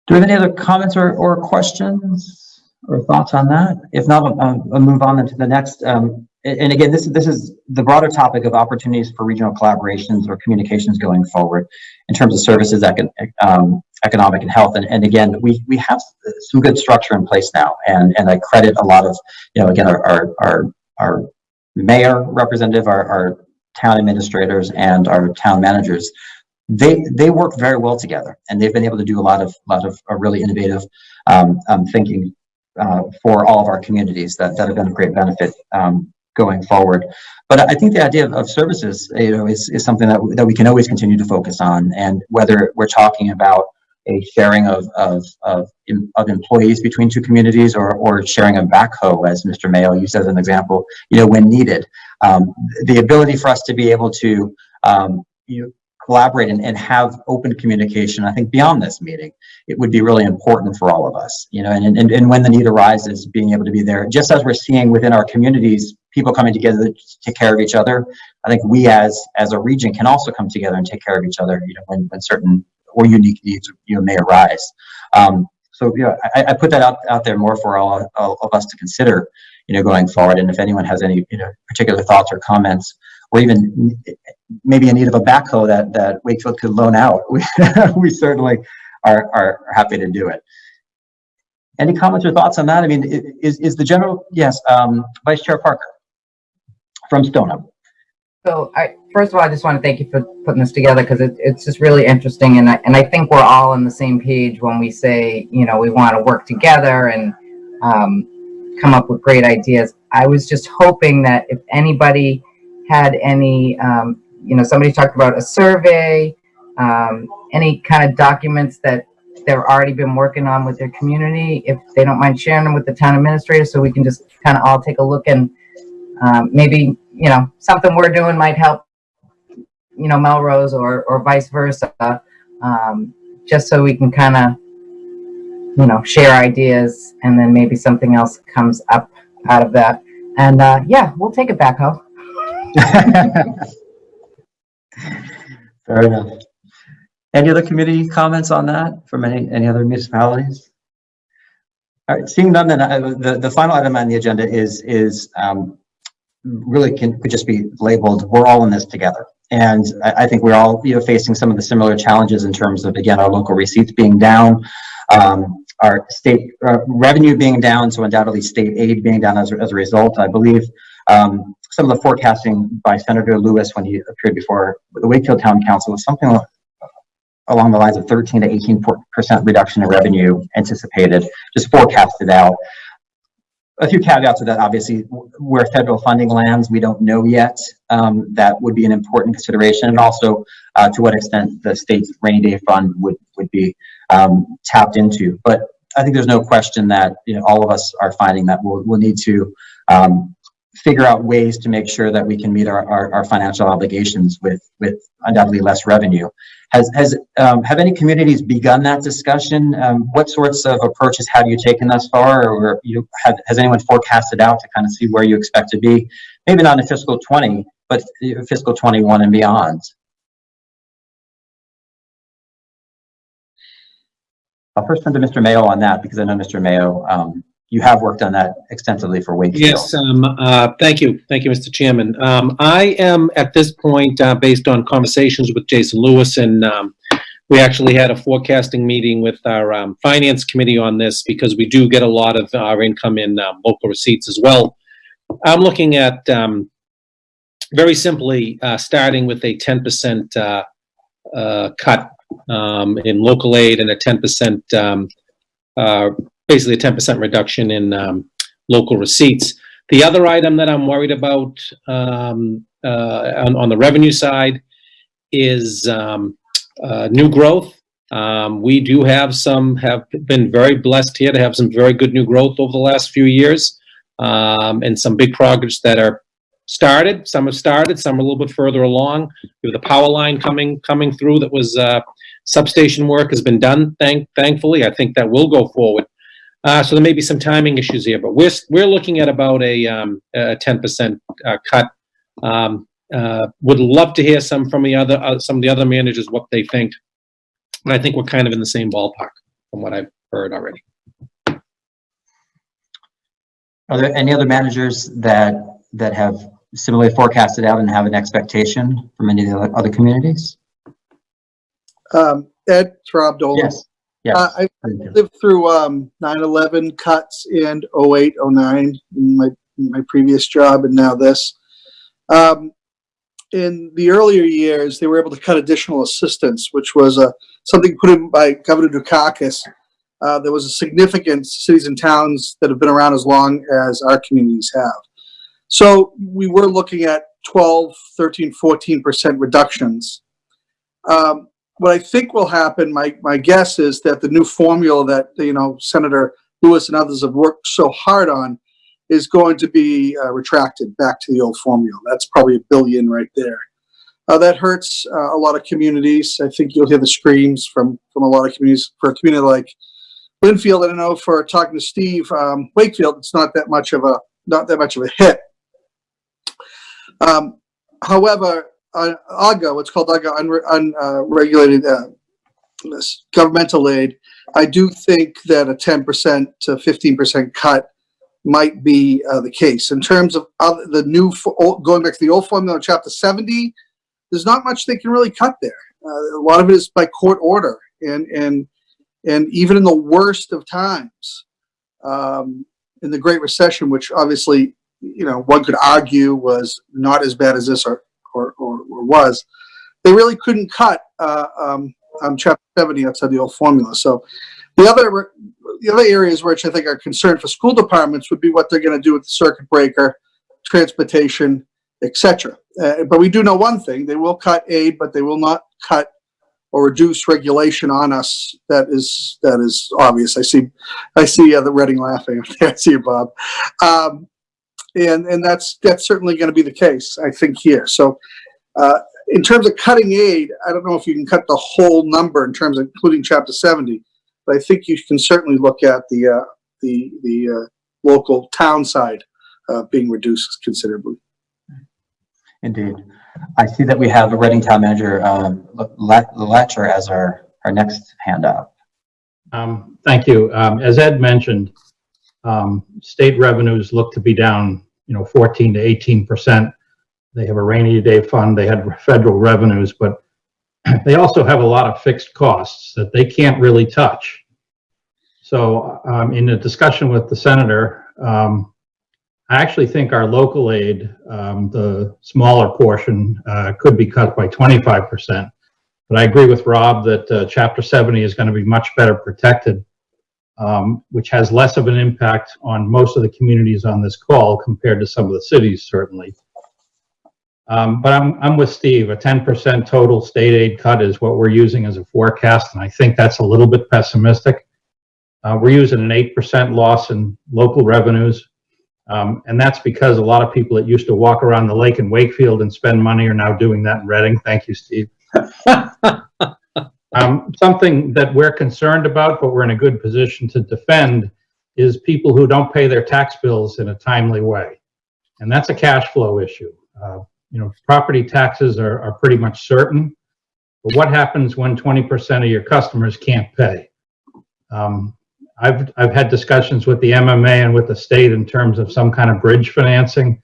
Do we have any other comments or, or questions or thoughts on that? If not, I'll, I'll move on into the next. Um, and again, this is this is the broader topic of opportunities for regional collaborations or communications going forward in terms of services, econ, um, economic and health. And, and again, we we have some good structure in place now, and and I credit a lot of you know again our our our, our mayor representative, our, our town administrators, and our town managers they they work very well together and they've been able to do a lot of lot of really innovative um, um, thinking uh, for all of our communities that, that have been a great benefit um, going forward. But i think the idea of, of services you know is, is something that, that we can always continue to focus on. And whether we're talking about a sharing of of of, of employees between two communities or or sharing a backhoe as mr Maio used as an example you know when needed. Um, the ability for us to be able to um, you collaborate and, and have open communication, I think beyond this meeting, it would be really important for all of us, you know, and, and, and when the need arises, being able to be there, just as we're seeing within our communities, people coming together to take care of each other. I think we as, as a region can also come together and take care of each other, you know, when, when certain or unique needs, you know, may arise. Um, so, you know, I, I put that out, out there more for all, all of us to consider, you know, going forward. And if anyone has any, you know, particular thoughts or comments, or even maybe in need of a backhoe that, that Wakefield could loan out, we, we certainly are, are happy to do it. Any comments or thoughts on that? I mean, is, is the general, yes, um, Vice Chair Parker from Stoneham. So I, first of all, I just want to thank you for putting this together because it, it's just really interesting. And I, and I think we're all on the same page when we say, you know, we want to work together and um, come up with great ideas. I was just hoping that if anybody had any, um, you know, somebody talked about a survey, um, any kind of documents that they've already been working on with their community, if they don't mind sharing them with the town administrator so we can just kind of all take a look and um, maybe, you know, something we're doing might help, you know, Melrose or, or vice versa, um, just so we can kind of, you know, share ideas and then maybe something else comes up out of that. And uh, yeah, we'll take it back, home. Fair enough. Any other community comments on that from any, any other municipalities? All right, seeing none, then I- the, the final item on the agenda is, is um, really can, could just be labeled, we're all in this together. And I, I think we're all, you know, facing some of the similar challenges in terms of, again, our local receipts being down, um, our state uh, revenue being down, so undoubtedly state aid being down as, a- as a result. I believe um, some of the forecasting by Senator Lewis when he appeared before the Wakefield Town Council was something along the lines of 13 to 18 percent reduction in revenue anticipated, just forecasted out. A few caveats to that, obviously, where federal funding lands, we don't know yet. Um, that would be an important consideration, and also uh, to what extent the state's rainy day fund would would be um, tapped into. But I think there's no question that you know all of us are finding that we'll we'll need to um, figure out ways to make sure that we can meet our, our, our financial obligations with with undoubtedly less revenue. Has has um, have any communities begun that discussion? Um, what sorts of approaches have you taken thus far, or you have has anyone forecasted out to kind of see where you expect to be? Maybe not in fiscal 20, but fiscal 21 and beyond. I'll first turn to Mr. Maio on that because I know Mr. Maio, um, you have worked on that extensively for Wakefield. Yes, um, uh, thank you. Thank you, Mr. Chairman. Um, I am at this point, uh, based on conversations with Jason Lewis and, um, we actually had a forecasting meeting with our, um, finance committee on this because we do get a lot of our income in, um, local receipts as well. I'm looking at, um, very simply, uh, starting with a ten percent, uh, uh, cut, in local aid and a ten percent, um, uh, basically a 10% reduction in um, local receipts. The other item that I'm worried about um, uh, on, on the revenue side is um, uh, new growth. Um, we do have some, have been very blessed here to have some very good new growth over the last few years. Um, and some big projects that are started, some have started, some are a little bit further along. We have the power line coming, coming through that was, uh, substation work has been done, thank, thankfully. I think that will go forward. Uh, so there may be some timing issues here, but we're, we're looking at about a, um, a 10% uh, cut. Um, uh, would love to hear some from the other, uh, some of the other managers, what they think. And I think we're kind of in the same ballpark from what I've heard already. Are there any other managers that, that have similarly forecasted out and have an expectation from any of the other- other communities? Um, Ed, it's Rob Dolan. Yes, yes. Uh, I I lived through, um, 9/11 cuts and 08, 09 in my, in my previous job and now this. Um, in the earlier years, they were able to cut additional assistance, which was, uh, something put in by Governor Dukakis. Uh, there was a significant cities and towns that have been around as long as our communities have. So we were looking at 12, 13, 14% reductions. Um, what I think will happen, my, my guess is that the new formula that, you know, Senator Lewis and others have worked so hard on is going to be uh, retracted back to the old formula. That's probably a billion right there. Uh, that hurts uh, a lot of communities. I think you'll hear the screams from, from a lot of communities. For a community like Lynnfield, I don't know, for talking to Steve, um, Wakefield, it's not that much of a, not that much of a hit. Um, however, uh, UGA, what's called unre- unregulated uh, this governmental aid, I do think that a 10% to 15% cut might be uh, the case. In terms of other, the new, old- going back to the old formula chapter 70, there's not much they can really cut there. Uh, a lot of it is by court order and, and, and even in the worst of times, um, in the Great Recession, which obviously, you know, one could argue was not as bad as this or, or, or, or was, they really couldn't cut uh, um, um, chapter 70 outside the old formula. So the other the other areas which I think are concerned for school departments would be what they're going to do with the circuit breaker, transportation, etc. Uh, but we do know one thing: they will cut aid, but they will not cut or reduce regulation on us. That is that is obvious. I see, I see uh, the Reading laughing. I see you, Bob. Um, and and that's that's certainly going to be the case, I think here. So. Uh, in terms of cutting aid, I don't know if you can cut the whole number in terms of including chapter 70, but I think you can certainly look at the, uh, the, the, uh, local town side, uh, being reduced considerably. Indeed. I see that we have a Reading Town Manager, um, LeLacheur as our, our next hand up. Um, Thank you. Um, As Ed mentioned, um, state revenues look to be down, you know, 14 to 18 percent. They have a rainy day fund, they had federal revenues, but they also have a lot of fixed costs that they can't really touch. So um, in a discussion with the senator, um, I actually think our local aid, um, the smaller portion, uh, could be cut by 25 percent. But I agree with Rob that uh, Chapter 70 is going to be much better protected, um, which has less of an impact on most of the communities on this call compared to some of the cities, certainly. Um, but I'm, I'm with Steve. A 10% total state aid cut is what we're using as a forecast, and I think that's a little bit pessimistic. Uh, we're using an 8% loss in local revenues, um, and that's because a lot of people that used to walk around the lake in Wakefield and spend money are now doing that in Reading. Thank you, Steve. um, something that we're concerned about, but we're in a good position to defend, is people who don't pay their tax bills in a timely way. And that's a cash flow issue. Uh, you know, property taxes are, are pretty much certain. But what happens when 20% of your customers can't pay? Um, I've, I've had discussions with the MMA and with the state in terms of some kind of bridge financing.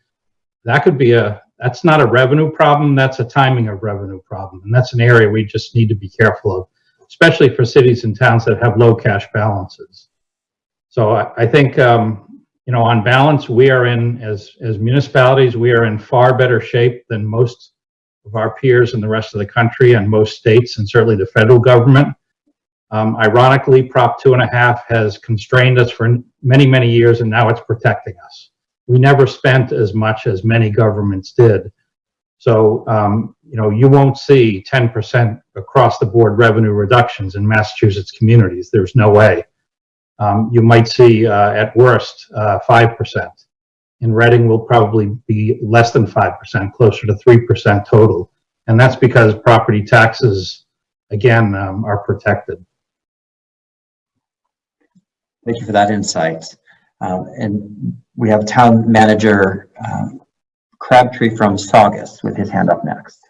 That could be a, that's not a revenue problem, that's a timing of revenue problem. And that's an area we just need to be careful of, especially for cities and towns that have low cash balances. So I, I think, um, you know, on balance, we are in, as, as municipalities, we are in far better shape than most of our peers in the rest of the country and most states and certainly the federal government. Um, ironically, Prop two and a half has constrained us for many, many years, and now it's protecting us. We never spent as much as many governments did. So, um, you know, you won't see 10% across the board revenue reductions in Massachusetts communities. There's no way. Um, you might see, uh, at worst, uh, 5%. In Reading will probably be less than 5%, closer to 3% total. And that's because property taxes, again, um, are protected. Thank you for that insight. Um, and we have town manager, um, Crabtree from Saugus with his hand up next.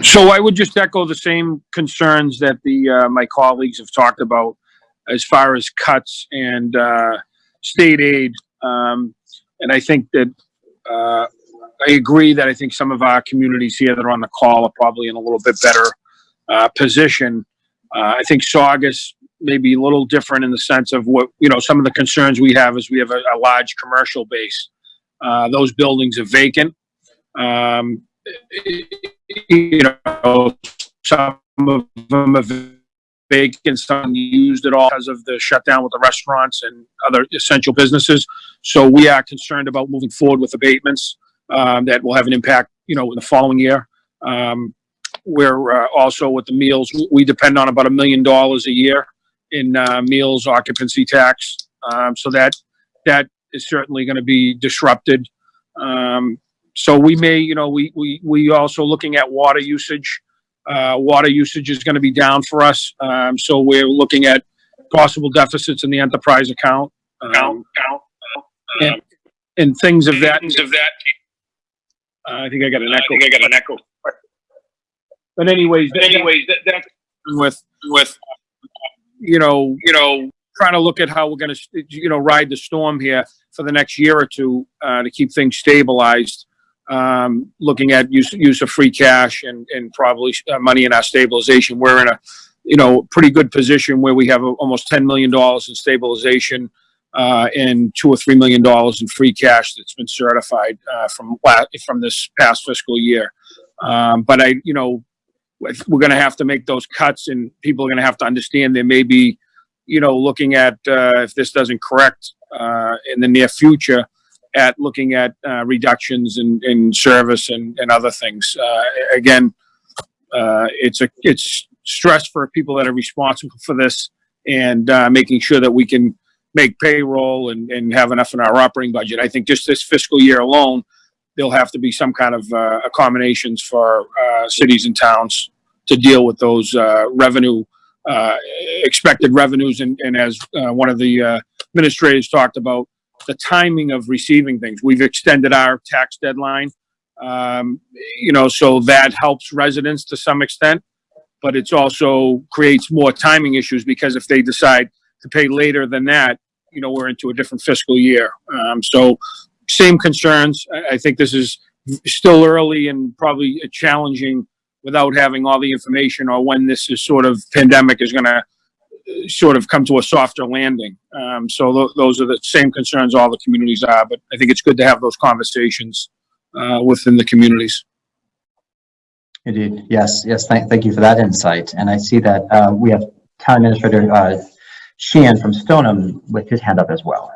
So I would just echo the same concerns that the, uh, my colleagues have talked about as far as cuts and, uh, state aid. Um, and I think that, uh, I agree that I think some of our communities here that are on the call are probably in a little bit better, uh, position. Uh, I think Saugus may be a little different in the sense of what, you know, some of the concerns we have is we have a, a large commercial base. Uh, those buildings are vacant. Um, you know, some of them are vacant, some used at all because of the shutdown with the restaurants and other essential businesses. So we are concerned about moving forward with abatements um, that will have an impact, you know, in the following year. Um, we're uh, also with the meals, we depend on about a million dollars a year in uh, meals occupancy tax. Um, so that that is certainly going to be disrupted. Um, so we may, you know, we we we also looking at water usage. Uh, water usage is going to be down for us. Um, so we're looking at possible deficits in the enterprise account. Um, and, and things of that. Things of that. Uh, I think I got an echo. I think I got an echo. But anyways, but anyways, that, that with with you know, you know, trying to look at how we're going to, you know, ride the storm here for the next year or two uh, to keep things stabilized. Um, looking at use use of free cash and and probably uh, money in our stabilization. We're in a, you know, pretty good position where we have a, almost ten million dollars in stabilization uh, and two or three million dollars in free cash that's been certified uh, from from this past fiscal year. Um, but I, you know, we're going to have to make those cuts and people are going to have to understand there may be, you know, looking at, uh, if this doesn't correct, uh, in the near future at looking at, uh, reductions in, in service and, and other things. Uh, again, uh, it's a, it's stress for people that are responsible for this and, uh, making sure that we can make payroll and, and have enough in our operating budget. I think just this fiscal year alone, there'll have to be some kind of uh, accommodations for uh, cities and towns to deal with those uh, revenue, uh, expected revenues. And, and as uh, one of the administrators talked about, the timing of receiving things. We've extended our tax deadline, um, you know, so that helps residents to some extent, but it's also creates more timing issues because if they decide to pay later than that, you know, we're into a different fiscal year. Um, so same concerns. I, I think this is still early and probably challenging without having all the information or when this is sort of pandemic is going to sort of come to a softer landing. Um, so th those are the same concerns all the communities are, but I think it's good to have those conversations uh, within the communities. Indeed. Yes, yes. Thank, thank you for that insight. And I see that uh, we have Town Administrator uh, Sheehan from Stoneham with his hand up as well.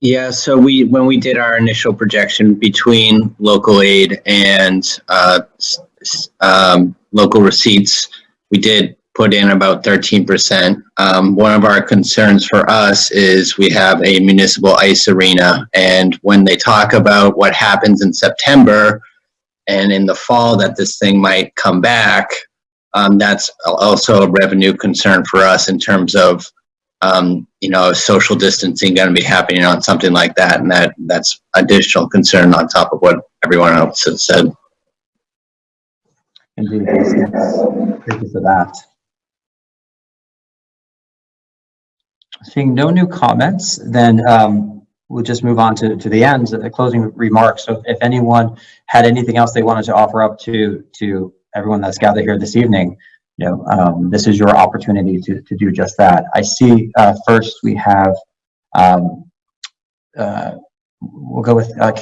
Yeah, so we, when we did our initial projection between local aid and uh, um, local receipts, we did put in about 13%. Um, One of our concerns for us is we have a municipal ice arena. And when they talk about what happens in September and in the fall that this thing might come back, um, that's also a revenue concern for us in terms of um, you know, social distancing going to be happening on something like that, and that that's additional concern on top of what everyone else has said. Indeed. Thank you for that. Seeing no new comments, then um, we'll just move on to, to the end, the closing remarks. So if anyone had anything else they wanted to offer up to, to everyone that's gathered here this evening, you know, um, this is your opportunity to, to do just that. I see, uh, first we have, um, uh, we'll go with, uh,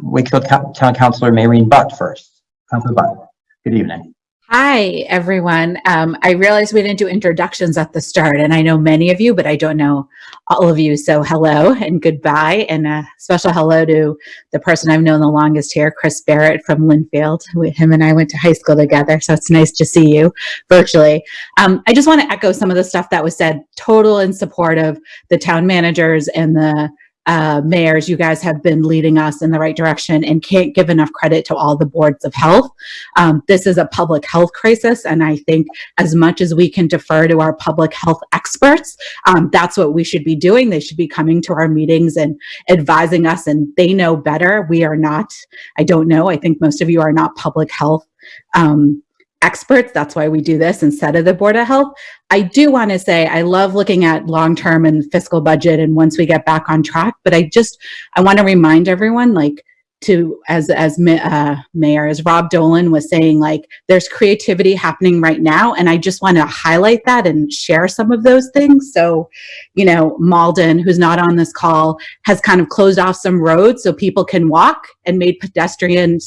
Wakefield Town Councilor Maureen Butt first. Councilor Butt, good evening. Hi, everyone. Um, I realized we didn't do introductions at the start, and I know many of you, but I don't know all of you. So hello and goodbye, and a special hello to the person I've known the longest here, Chris Barrett from Lynnfield. Him and I went to high school together, so it's nice to see you virtually. Um, I just want to echo some of the stuff that was said, total in support of the town managers and the uh, mayors, you guys have been leading us in the right direction and can't give enough credit to all the boards of health. Um, this is a public health crisis, and I think as much as we can defer to our public health experts, um, that's what we should be doing. They should be coming to our meetings and advising us, and they know better. We are not, I don't know, I think most of you are not public health um, experts. That's why we do this instead of the Board of Health. I do want to say I love looking at long-term and fiscal budget and once we get back on track, but I just, I want to remind everyone like to, as, as uh, Mayor, as Rob Dolan was saying, like there's creativity happening right now. And I just want to highlight that and share some of those things. So, you know, Malden, who's not on this call, has kind of closed off some roads so people can walk and made pedestrian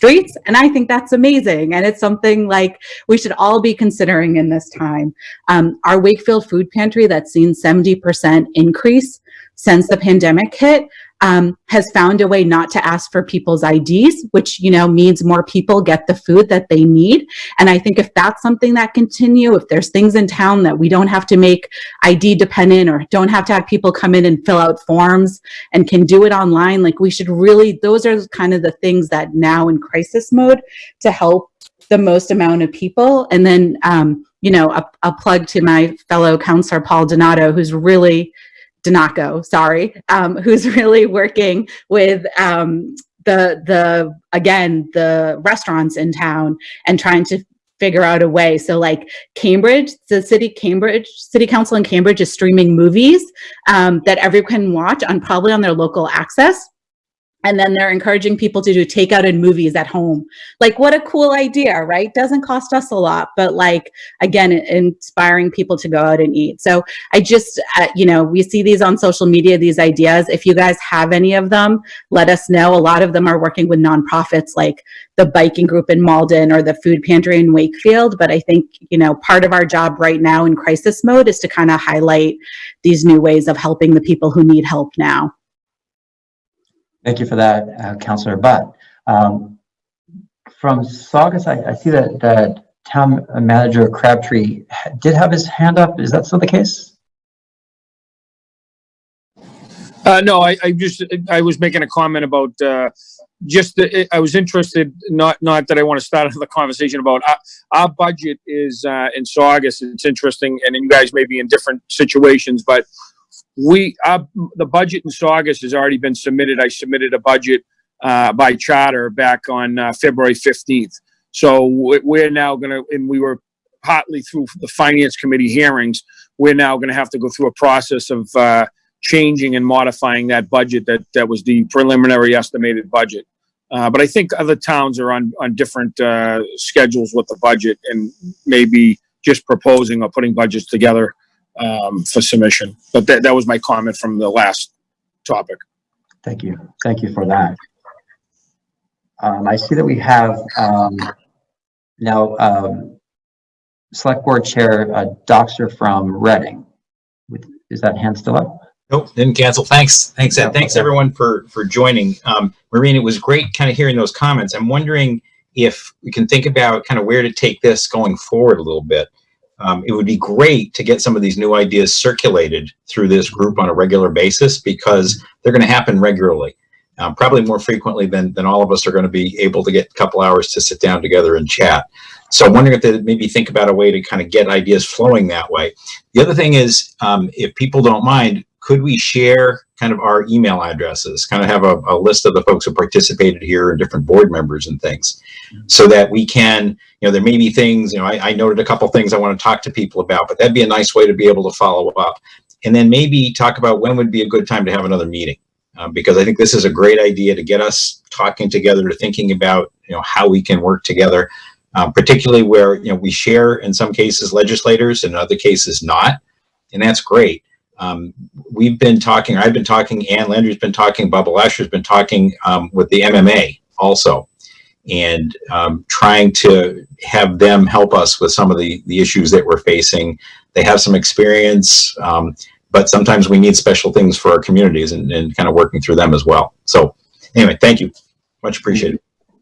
streets. And I think that's amazing. And it's something like we should all be considering in this time. Um, our Wakefield food pantry that's seen 70% increase since the pandemic hit um, has found a way not to ask for people's IDs, which, you know, means more people get the food that they need. And I think if that's something that continue, if there's things in town that we don't have to make ID dependent or don't have to have people come in and fill out forms and can do it online, like we should really, those are kind of the things that now in crisis mode to help the most amount of people. And then, um, you know, a, a plug to my fellow councilor, Paul Donato, who's really DiNocco, sorry, um, who's really working with um, the the again the restaurants in town and trying to figure out a way. So like Cambridge, the city Cambridge City Council in Cambridge is streaming movies um, that everyone can watch on probably on their local access. And then they're encouraging people to do takeout and movies at home. Like what a cool idea, right? Doesn't cost us a lot, but like, again, inspiring people to go out and eat. So I just, uh, you know, we see these on social media, these ideas. If you guys have any of them, let us know. A lot of them are working with nonprofits like the biking group in Malden or the food pantry in Wakefield. But I think, you know, part of our job right now in crisis mode is to kind of highlight these new ways of helping the people who need help now. Thank you for that, uh, Councillor Butt. Um, from Saugus, I, I see that, that town manager Crabtree did have his hand up. Is that still the case? Uh, no, I, I just, I was making a comment about, uh, just, the, I was interested, not, not that I want to start the conversation about, our, our budget is, uh, in Saugus. It's interesting, and you guys may be in different situations, but we, uh, the budget in Saugus has already been submitted. I submitted a budget, uh, by charter back on, uh, February 15th. So we- we're now gonna, and we were partly through the finance committee hearings, we're now gonna have to go through a process of, uh, changing and modifying that budget that, that was the preliminary estimated budget. Uh, but I think other towns are on, on different, uh, schedules with the budget and maybe just proposing or putting budgets together, um, for submission. But that, that was my comment from the last topic. Thank you. Thank you for that. Um, I see that we have, um, now, um, Select Board Chair, uh, Dockser from Reading. With, is that hand still up? Nope, didn't cancel. Thanks. Thanks, Ed. Thanks everyone for, for joining. Um, Maureen, it was great kind of hearing those comments. I'm wondering if we can think about kind of where to take this going forward a little bit. Um, it would be great to get some of these new ideas circulated through this group on a regular basis because they're going to happen regularly, um, probably more frequently than, than all of us are going to be able to get a couple hours to sit down together and chat. So I'm wondering if they maybe think about a way to kind of get ideas flowing that way. The other thing is, um, if people don't mind, could we share kind of our email addresses, kind of have a, a, list of the folks who participated here and different board members and things so that we can, you know, there may be things, you know, I, I noted a couple things I want to talk to people about, but that'd be a nice way to be able to follow up. And then maybe talk about when would be a good time to have another meeting. Um, because I think this is a great idea to get us talking together, to thinking about, you know, how we can work together, um, particularly where, you know, we share in some cases legislators and in other cases not. And that's great. Um, we've been talking, I've been talking, Ann Landry's been talking, Bob LeLacheur's been talking um, with the MMA also. and um, trying to have them help us with some of the, the issues that we're facing. They have some experience, um, but sometimes we need special things for our communities and, and kind of working through them as well. So anyway, thank you. Much appreciated.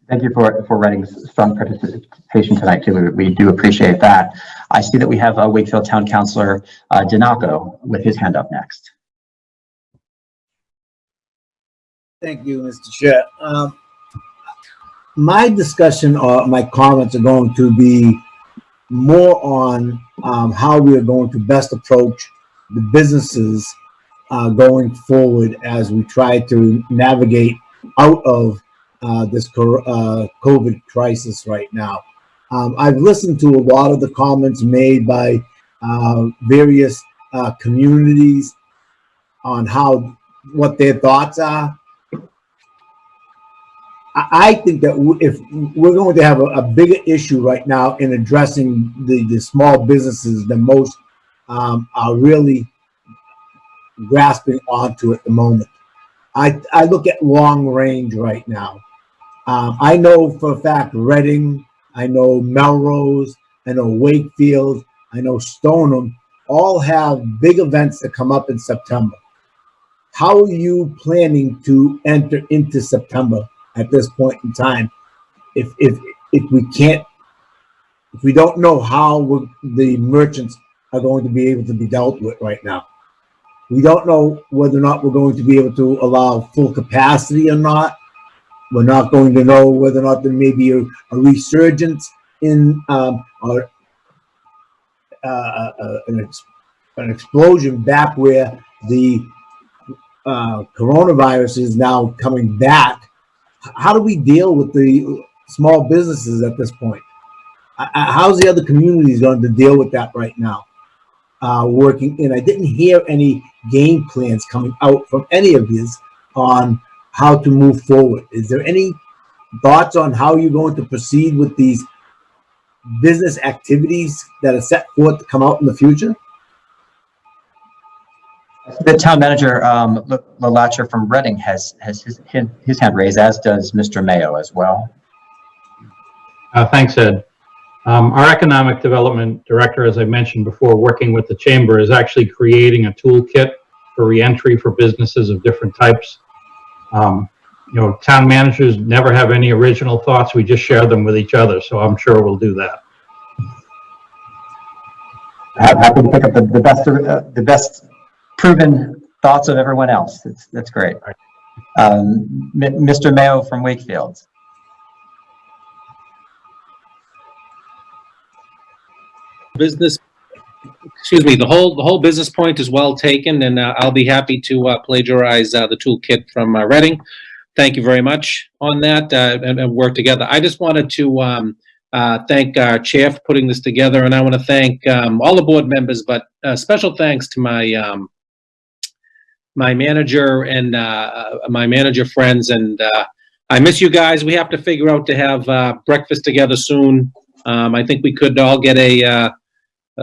Thank you for, for Reading's strong participation tonight too. We do appreciate that. I see that we have uh, Wakefield Town Councilor uh, DiNocco with his hand up next. Thank you, Mr. Chair. Um, my discussion or my comments are going to be more on um, how we are going to best approach the businesses uh, going forward as we try to navigate out of uh, this uh, COVID crisis right now. Um, I've listened to a lot of the comments made by uh, various uh, communities on how what their thoughts are. I think that if we're going to have a, a bigger issue right now in addressing the, the small businesses than most um, are really grasping onto at the moment. I, I look at long range right now. Um, I know for a fact Reading, I know Melrose, I know Wakefield, I know Stoneham, all have big events that come up in September. How are you planning to enter into September at this point in time? If if if we can't, if we don't know how the merchants are going to be able to be dealt with right now. We don't know whether or not we're going to be able to allow full capacity or not. We're not going to know whether or not there may be a, a resurgence in um, or uh, uh, an, ex- an explosion back where the uh, coronavirus is now coming back. How do we deal with the small businesses at this point? Uh, uh, How's the other communities going to deal with that right now? uh, working in. I didn't hear any game plans coming out from any of you on how to move forward. Is there any thoughts on how you're going to proceed with these business activities that are set forth to come out in the future? The town manager, um, L- from Reading has, has his, his hand raised, as does Mr. Maio as well. Uh, Thanks, Ed. Um, Our Economic Development Director, as I mentioned before, working with the Chamber, is actually creating a toolkit for reentry for businesses of different types. Um, You know, town managers never have any original thoughts. We just share them with each other, so I'm sure we'll do that. Ha- Happy to pick up the, the best, uh, the best proven thoughts of everyone else. That's, that's great. Um, Mr. Maio from Wakefield. business, excuse me, the whole, the whole business point is well taken, and uh, I'll be happy to uh, plagiarize uh, the toolkit from uh, Reading. Thank you very much on that, uh, and, and work together. I just wanted to um, uh, thank our chair for putting this together, and I want to thank um, all the board members, but uh, special thanks to my um, my manager and my manager friends, and I miss you guys. We have to figure out to have breakfast together soon. Um, I think we could all get a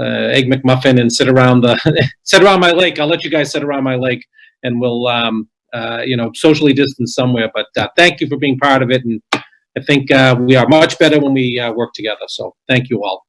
egg McMuffin and sit around the sit around my lake. I'll let you guys sit around my lake, and we'll um, uh, you know socially distance somewhere. But uh, thank you for being part of it, and I think uh, we are much better when we uh, work together. So thank you all.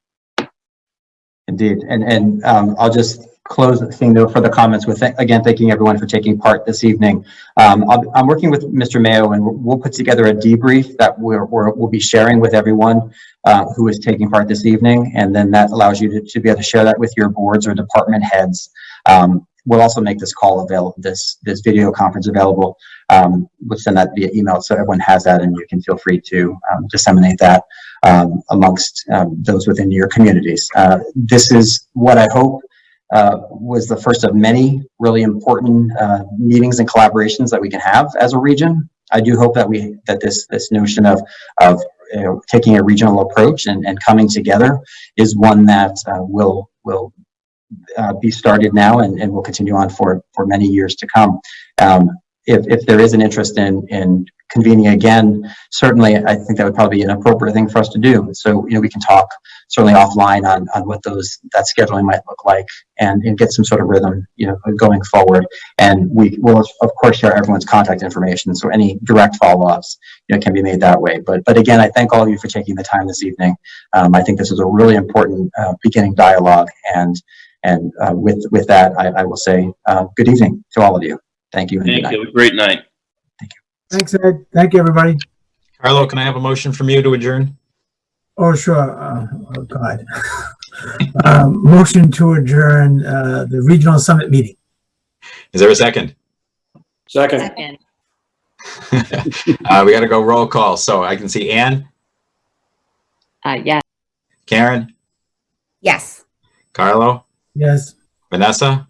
Indeed, and, and um, I'll just close the thing though for the comments with, again, thanking everyone for taking part this evening. Um, I'll- I'm working with Mr. Maio and we'll put together a debrief that we're, we'll be sharing with everyone uh, who is taking part this evening. And then that allows you to, to be able to share that with your boards or department heads. Um, we'll also make this call available, this, this video conference available. Um, we'll send that via email so everyone has that and you can feel free to um, disseminate that um, amongst um, those within your communities. Uh, this is what I hope uh, was the first of many really important uh, meetings and collaborations that we can have as a region. I do hope that we that this this notion of of you know, taking a regional approach and, and coming together is one that uh, will will uh, be started now and, and will continue on for for many years to come. Um, if, if there is an interest in in convening again, certainly I think that would probably be an appropriate thing for us to do. So, you know, we can talk certainly offline on, on what those, that scheduling might look like and, and get some sort of rhythm, you know, going forward. And we will, of course, share everyone's contact information. So any direct follow-ups, you know, can be made that way. But, but again, I thank all of you for taking the time this evening. Um, I think this is a really important uh, beginning dialogue. And, and uh, with, with that, I, I will say uh, good evening to all of you. Thank you. Thank you. Have a Great night. Thanks, Ed. Thank you, everybody. Carlo, can I have a motion from you to adjourn? Oh, sure. Uh, oh, God. um, motion to adjourn uh, the regional summit meeting. Is there a second? Second. Uh, we got to go roll call. So I can see Ann, Uh, yes. Karen, Yes. Carlo, Yes. Vanessa,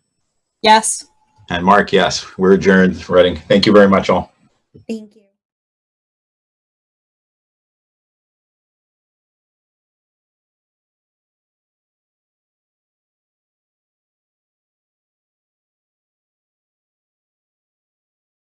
Yes. and Mark. Yes, we're adjourned. Reading. Thank you very much, all. Thank you.